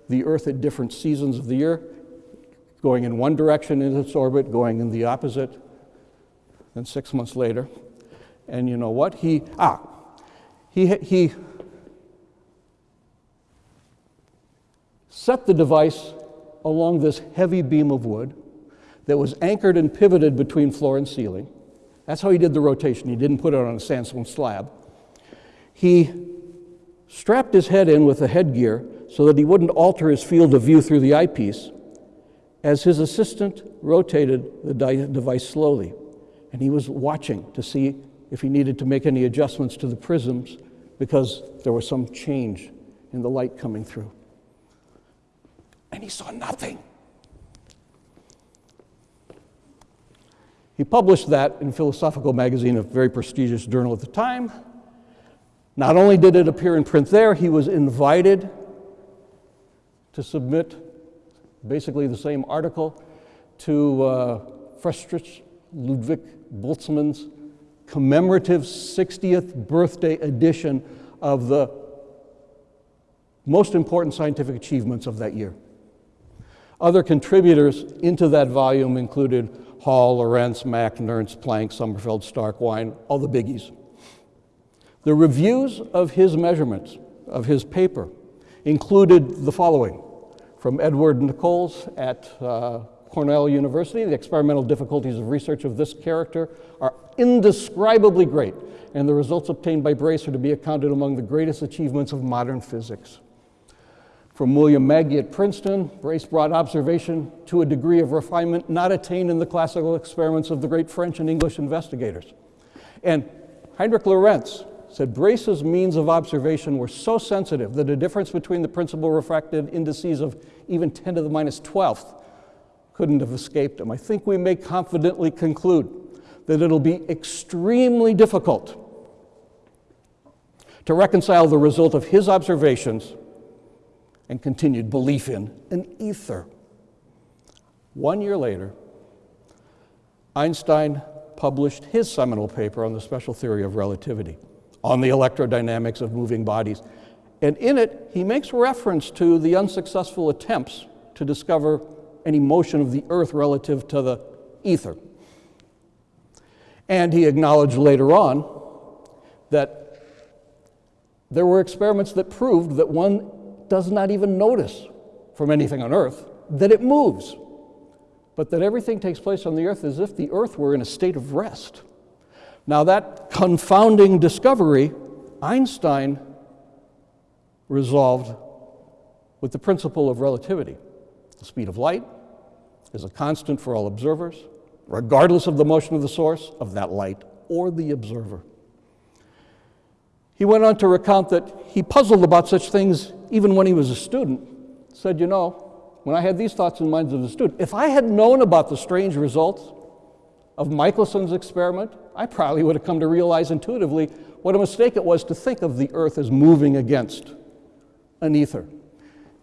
the Earth at different seasons of the year, going in one direction in its orbit, going in the opposite, Then six months later. And you know what? He, ah, he, he set the device along this heavy beam of wood that was anchored and pivoted between floor and ceiling. That's how he did the rotation. He didn't put it on a sandstone slab. He strapped his head in with a headgear so that he wouldn't alter his field of view through the eyepiece as his assistant rotated the device slowly. And he was watching to see if he needed to make any adjustments to the prisms because there was some change in the light coming through. And he saw nothing. He published that in Philosophical Magazine, a very prestigious journal at the time. Not only did it appear in print there, he was invited to submit basically the same article to uh, Friedrich Ludwig Boltzmann's commemorative 60th birthday edition of the most important scientific achievements of that year. Other contributors into that volume included Hall, Lorentz, Mach, Nernst, Planck, Sommerfeld, Stark, Wien, all the biggies. The reviews of his measurements, of his paper, included the following from Edward Nichols at uh, Cornell University. The experimental difficulties of research of this character are indescribably great, and the results obtained by Brace are to be accounted among the greatest achievements of modern physics. From William Magie at Princeton, Brace brought observation to a degree of refinement not attained in the classical experiments of the great French and English investigators. And Heinrich Lorentz said Brace's means of observation were so sensitive that a difference between the principal refracted indices of even 10 to the minus 12th couldn't have escaped him. I think we may confidently conclude that it'll be extremely difficult to reconcile the result of his observations and continued belief in an ether. One year later, Einstein published his seminal paper on the special theory of relativity on the electrodynamics of moving bodies. And in it, he makes reference to the unsuccessful attempts to discover any motion of the Earth relative to the ether. And he acknowledged later on that there were experiments that proved that one does not even notice from anything on Earth that it moves, but that everything takes place on the Earth as if the Earth were in a state of rest. Now, that confounding discovery, Einstein resolved with the principle of relativity. The speed of light is a constant for all observers, regardless of the motion of the source of that light or the observer. He went on to recount that he puzzled about such things even when he was a student. Said, You know, when I had these thoughts in mind as a student, if I had known about the strange results of Michelson's experiment, I probably would have come to realize intuitively what a mistake it was to think of the Earth as moving against an ether.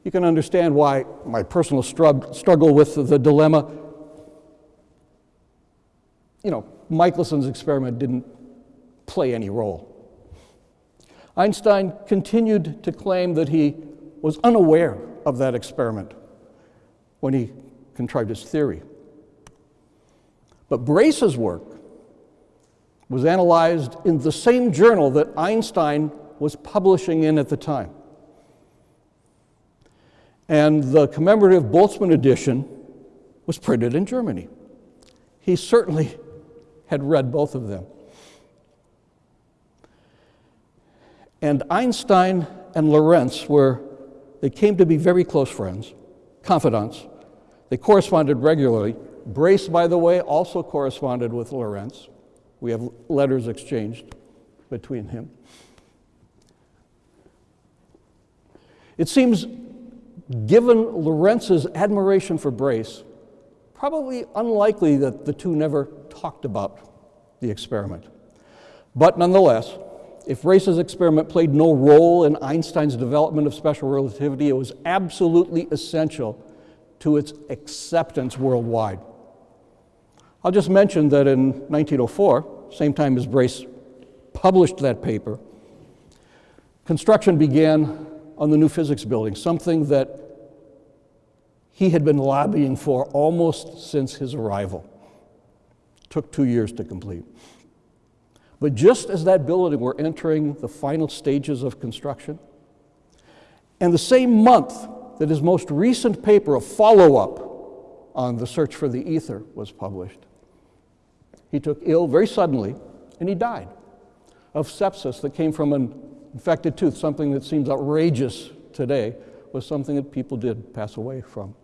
You can understand why my personal strugg- struggle with the, the dilemma. You know, Michelson's experiment didn't play any role. Einstein continued to claim that he was unaware of that experiment when he contrived his theory. But Brace's work was analyzed in the same journal that Einstein was publishing in at the time. And the commemorative Boltzmann edition was printed in Germany. He certainly had read both of them. And Einstein and Lorentz were, they came to be very close friends, confidants. They corresponded regularly. Brace, by the way, also corresponded with Lorentz. We have letters exchanged between him. It seems, given Lorentz's admiration for Brace, probably unlikely that the two never talked about the experiment. But nonetheless, if Brace's experiment played no role in Einstein's development of special relativity, it was absolutely essential to its acceptance worldwide. I'll just mention that in 1904, same time as Brace published that paper, construction began on the new physics building, something that he had been lobbying for almost since his arrival. Took two years to complete. But just as that building were entering the final stages of construction, and the same month that his most recent paper, a follow up on the search for the ether, was published, he took ill very suddenly and he died of sepsis that came from an infected tooth, something that seems outrageous today, was something that people did pass away from.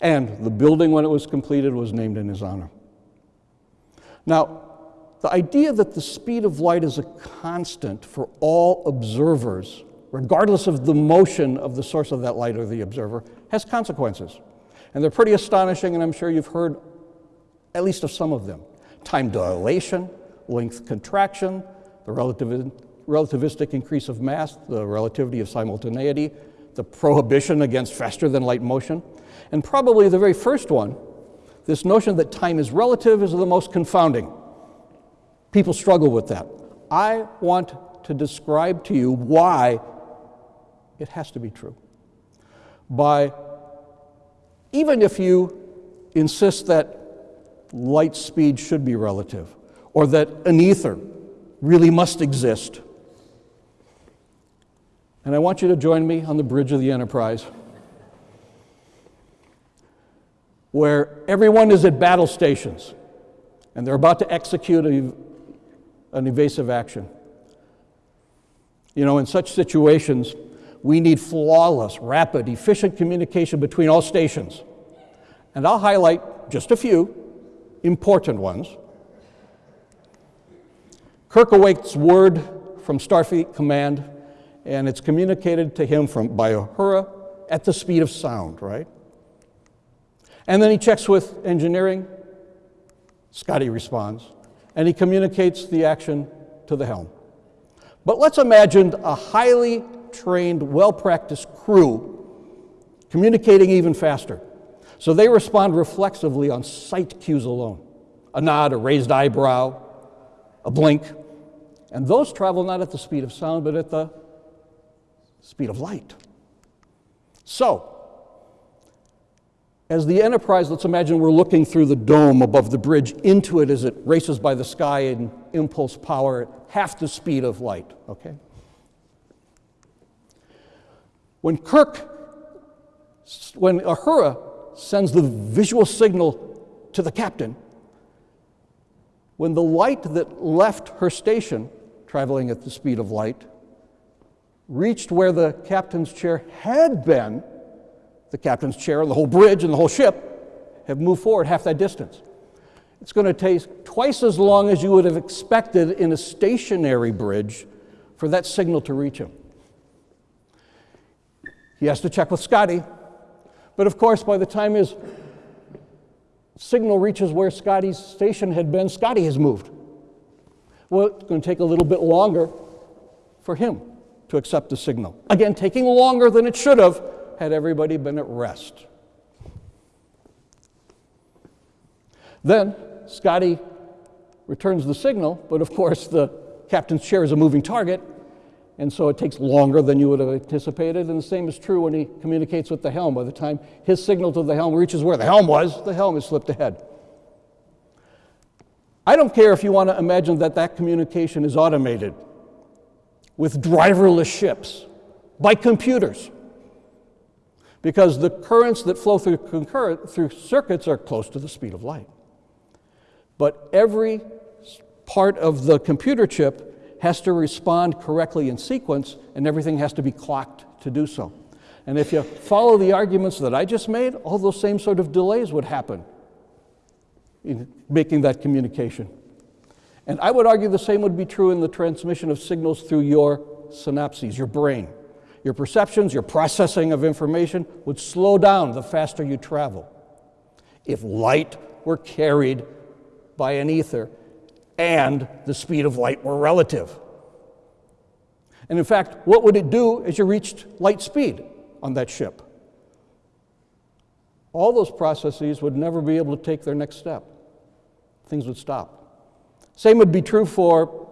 And the building, when it was completed, was named in his honor. Now, the idea that the speed of light is a constant for all observers, regardless of the motion of the source of that light or the observer, has consequences. And they're pretty astonishing, and I'm sure you've heard at least of some of them. Time dilation, length contraction, the relativistic increase of mass, the relativity of simultaneity, the prohibition against faster than light motion. And probably the very first one, this notion that time is relative is the most confounding. People struggle with that. I want to describe to you why it has to be true. By even if you insist that light speed should be relative, or that an ether really must exist. And I want you to join me on the bridge of the Enterprise, where everyone is at battle stations and they're about to execute a, an evasive action. You know, in such situations, we need flawless, rapid, efficient communication between all stations. And I'll highlight just a few important ones. Kirk awaits word from Starfleet Command, and it's communicated to him from, by Uhura at the speed of sound, right? And then he checks with engineering. Scotty responds, and he communicates the action to the helm. But let's imagine a highly trained, well practiced crew communicating even faster. So they respond reflexively on sight cues alone a nod, a raised eyebrow, a blink. And those travel not at the speed of sound, but at the speed of light. So, as the Enterprise, let's imagine we're looking through the dome above the bridge into it as it races by the sky in impulse power at half the speed of light, okay? When Kirk, when Uhura sends the visual signal to the captain, when the light that left her station, traveling at the speed of light, reached where the captain's chair had been, the captain's chair and the whole bridge and the whole ship have moved forward half that distance. It's going to take twice as long as you would have expected in a stationary bridge for that signal to reach him. He has to check with Scotty. But of course, by the time his signal reaches where Scotty's station had been, Scotty has moved. Well, it's going to take a little bit longer for him to accept the signal. Again, taking longer than it should have had everybody been at rest. Then Scotty returns the signal, but of course the captain's chair is a moving target, and so it takes longer than you would have anticipated. And the same is true when he communicates with the helm. By the time his signal to the helm reaches where the helm was, the helm has slipped ahead. I don't care if you want to imagine that that communication is automated with driverless ships by computers because the currents that flow through, concurrent, through circuits are close to the speed of light. But every part of the computer chip has to respond correctly in sequence, and everything has to be clocked to do so. And if you follow the arguments that I just made, all those same sort of delays would happen in making that communication. And I would argue the same would be true in the transmission of signals through your synapses, your brain. Your perceptions, your processing of information would slow down the faster you travel. If light were carried by an ether, and the speed of light were relative. And in fact, what would it do as you reached light speed on that ship? all those processes would never be able to take their next step. Things would stop. Same would be true for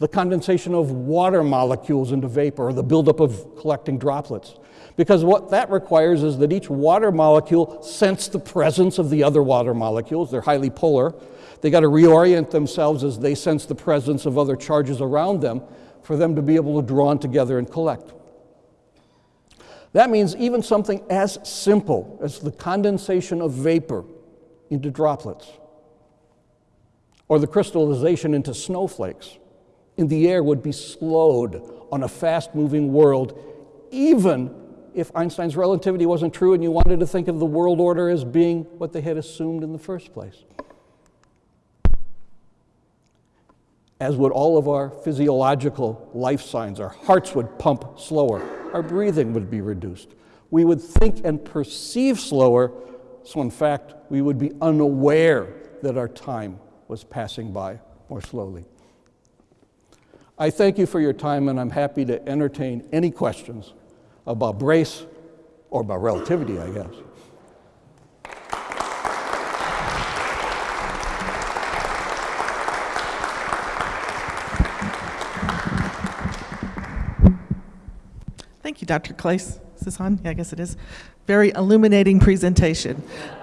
the condensation of water molecules into vapor or the buildup of collecting droplets. Because what that requires is that each water molecule sense the presence of the other water molecules. They're highly polar. They got to reorient themselves as they sense the presence of other charges around them for them to be able to draw together and collect. That means even something as simple as the condensation of vapor into droplets or the crystallization into snowflakes in the air would be slowed on a fast moving world, even if Einstein's relativity wasn't true and you wanted to think of the world order as being what they had assumed in the first place. As would all of our physiological life signs, our hearts would pump slower, our breathing would be reduced. We would think and perceive slower, so in fact, we would be unaware that our time was passing by more slowly. I thank you for your time, and I'm happy to entertain any questions about brace or about relativity, I guess. Thank you, Dr. Claes. Is this on? Yeah, I guess it is. Very illuminating presentation.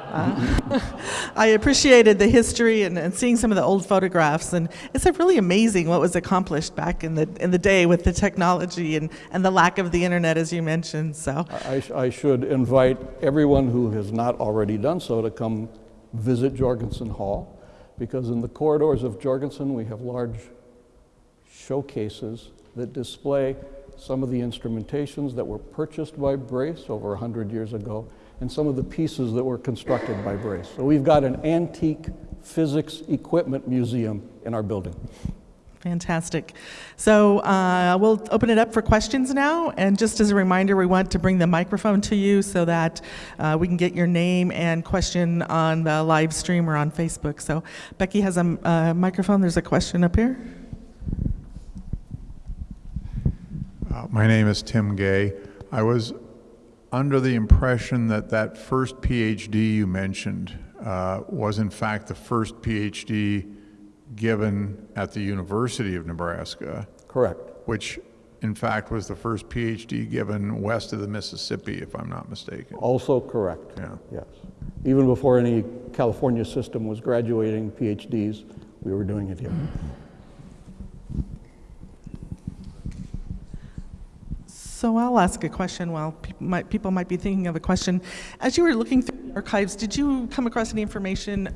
Uh, [LAUGHS] I appreciated the history and, and, seeing some of the old photographs, and it's really amazing what was accomplished back in the in the day with the technology and, and the lack of the internet, as you mentioned. So I, I should invite everyone who has not already done so to come visit Jorgensen Hall, because in the corridors of Jorgensen we have large showcases that display some of the instrumentations that were purchased by Brace over 100 years ago and some of the pieces that were constructed by Brace. So we've got an antique physics equipment museum in our building. Fantastic. So uh, we'll open it up for questions now. And just as a reminder, we want to bring the microphone to you so that uh, we can get your name and question on the live stream or on Facebook. So Becky has a uh, microphone. There's a question up here. Uh, my name is Tim Gay. I was under the impression that that first PhD you mentioned uh, was in fact the first PhD given at the University of Nebraska. Correct. Which in fact was the first PhD given west of the Mississippi, if I'm not mistaken. Also correct. Yeah. Yes. Even before any California system was graduating PhDs, we were doing it here. So I'll ask a question while people might, people might be thinking of a question. As you were looking through the archives, did you come across any information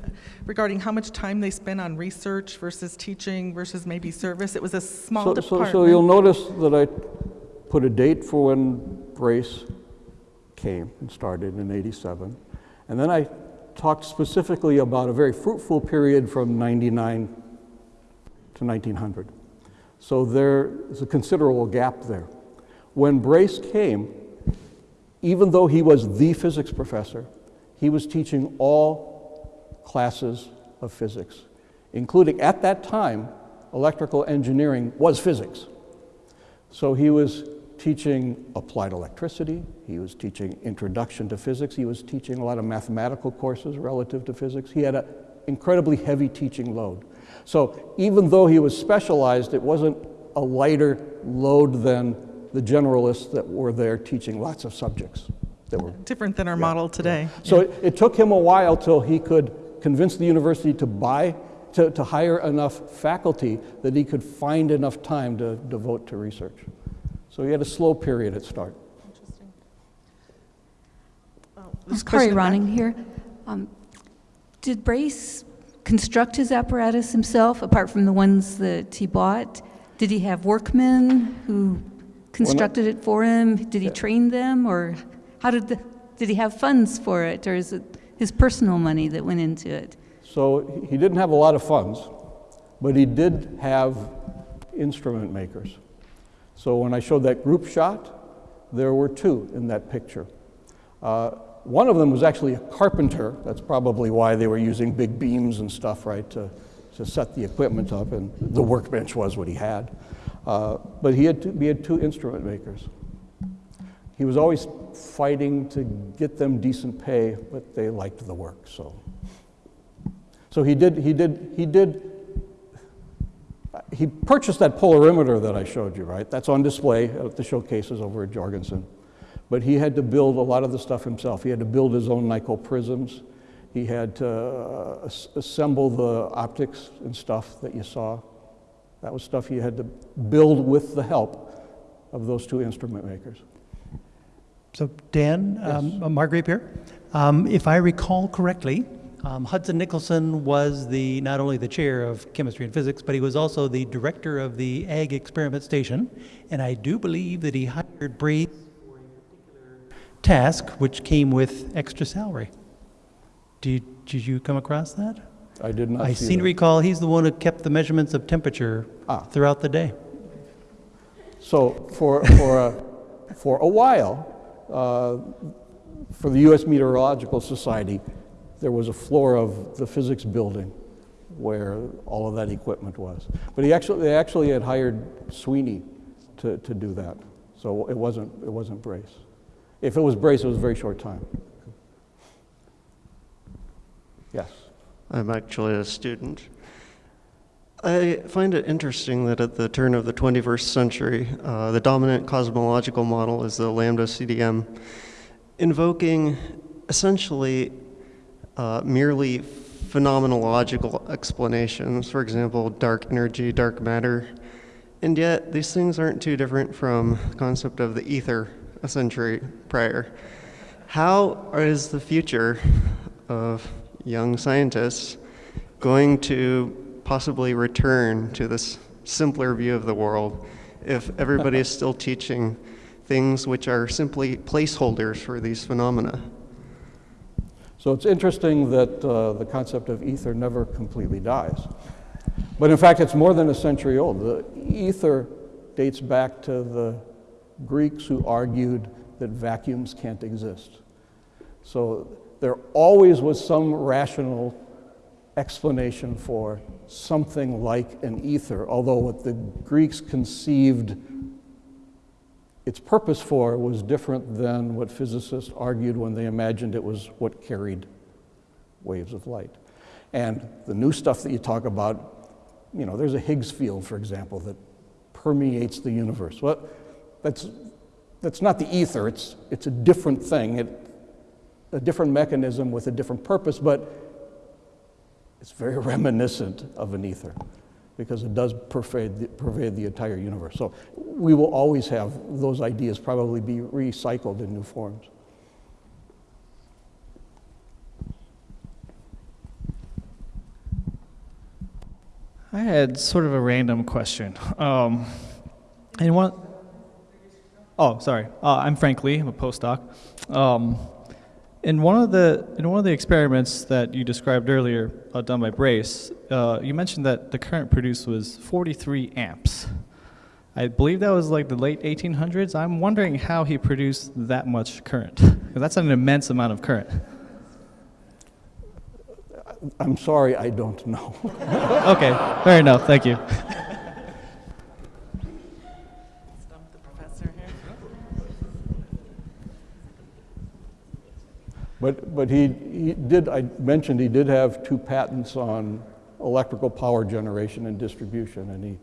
regarding how much time they spent on research versus teaching versus maybe service? It was a small so, department. So, so you'll notice that I put a date for when Brace came and started in 87. And then I talked specifically about a very fruitful period from 99 to 1900. So there is a considerable gap there. When Brace came, even though he was the physics professor, he was teaching all classes of physics, including at that time, electrical engineering was physics. So he was teaching applied electricity, he was teaching introduction to physics, he was teaching a lot of mathematical courses relative to physics. He had an incredibly heavy teaching load. So even though he was specialized, it wasn't a lighter load than the generalists that were there teaching lots of subjects that were different than our yeah, model today. Yeah. So yeah. it, it, took him a while till he could convince the university to buy, to, to hire enough faculty that he could find enough time to devote to research. So he had a slow period at start. Interesting. Oh, Corey Ronning here. Um, did Brace construct his apparatus himself, apart from the ones that he bought? Did he have workmen who constructed it for him? Did he train them, or how did the, did he have funds for it, or is it his personal money that went into it? So he didn't have a lot of funds, but he did have instrument makers. So when I showed that group shot, there were two in that picture. Uh, one of them was actually a carpenter. That's probably why they were using big beams and stuff, right, to, to set the equipment up, and the workbench was what he had. Uh, but he had, two, he had two instrument makers. he was always fighting to get them decent pay, but they liked the work, so. So he did, he did, he did, he purchased that polarimeter that I showed you, right? That's on display at the showcases over at Jorgensen. But he had to build a lot of the stuff himself. He had to build his own Nicol prisms. He had to uh, assemble the optics and stuff that you saw. That was stuff he had to build with the help of those two instrument makers. So Dan, um, uh, Margaret here. Um, if I recall correctly, um, Hudson Nicholson was the not only the chair of chemistry and physics, but he was also the director of the Ag Experiment Station. And I do believe that he hired Brace for a particular task, which came with extra salary. Did, did you come across that? I did not I see seem to that. recall he's the one who kept the measurements of temperature Ah. throughout the day. So for, for, a, for a while, uh, for the U.S. Meteorological Society, there was a floor of the physics building where all of that equipment was. But he actually, they actually had hired Sweeney to, to do that. So it wasn't, it wasn't Brace. If it was Brace, it was a very short time. Yes. I'm actually a student. I find it interesting that at the turn of the 21st century, uh, the dominant cosmological model is the lambda CDM, invoking essentially uh, merely phenomenological explanations, for example, dark energy, dark matter. And yet, these things aren't too different from the concept of the ether a century prior. How is the future of young scientists going to possibly return to this simpler view of the world if everybody is still teaching things which are simply placeholders for these phenomena? So it's interesting that uh, the concept of ether never completely dies. But in fact, it's more than a century old. The ether dates back to the Greeks who argued that vacuums can't exist. So there always was some rational explanation for something like an ether, although what the Greeks conceived its purpose for was different than what physicists argued when they imagined it was what carried waves of light. And the new stuff that you talk about, you know, there's a Higgs field, for example, that permeates the universe. Well, that's, that's not the ether, it's, it's a different thing, it, a different mechanism with a different purpose, but it's very [LAUGHS] reminiscent of an ether because it does pervade the, pervade the entire universe. So we will always have those ideas probably be recycled in new forms. I had sort of a random question. Um, and one, oh, sorry. Uh, I'm Frank Lee. I'm a postdoc. Um, in one of the in one of the experiments that you described earlier, uh, done by Brace, uh, you mentioned that the current produced was 43 amps. I believe that was like the late 1800s. I'm wondering how he produced that much current. that's an immense amount of current. I'm sorry, I don't know. Okay, fair enough. Thank you. But, but he, he did, I mentioned he did have two patents on electrical power generation and distribution, and he,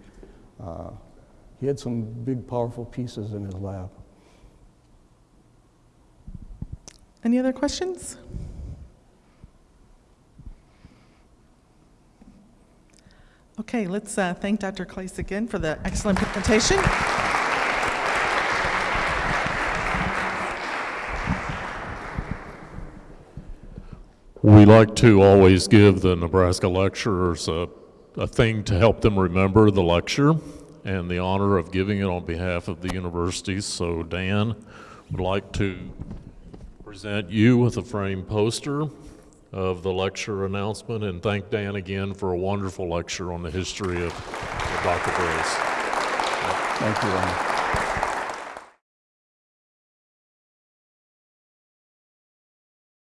uh, he had some big, powerful pieces in his lab. Any other questions? Okay, let's uh, thank Dr. Claes again for the excellent presentation. We like to always give the Nebraska lecturers a, a thing to help them remember the lecture and the honor of giving it on behalf of the university. So Dan would like to present you with a framed poster of the lecture announcement and thank Dan again for a wonderful lecture on the history of, of Dr. Brace. Thank you, Ron.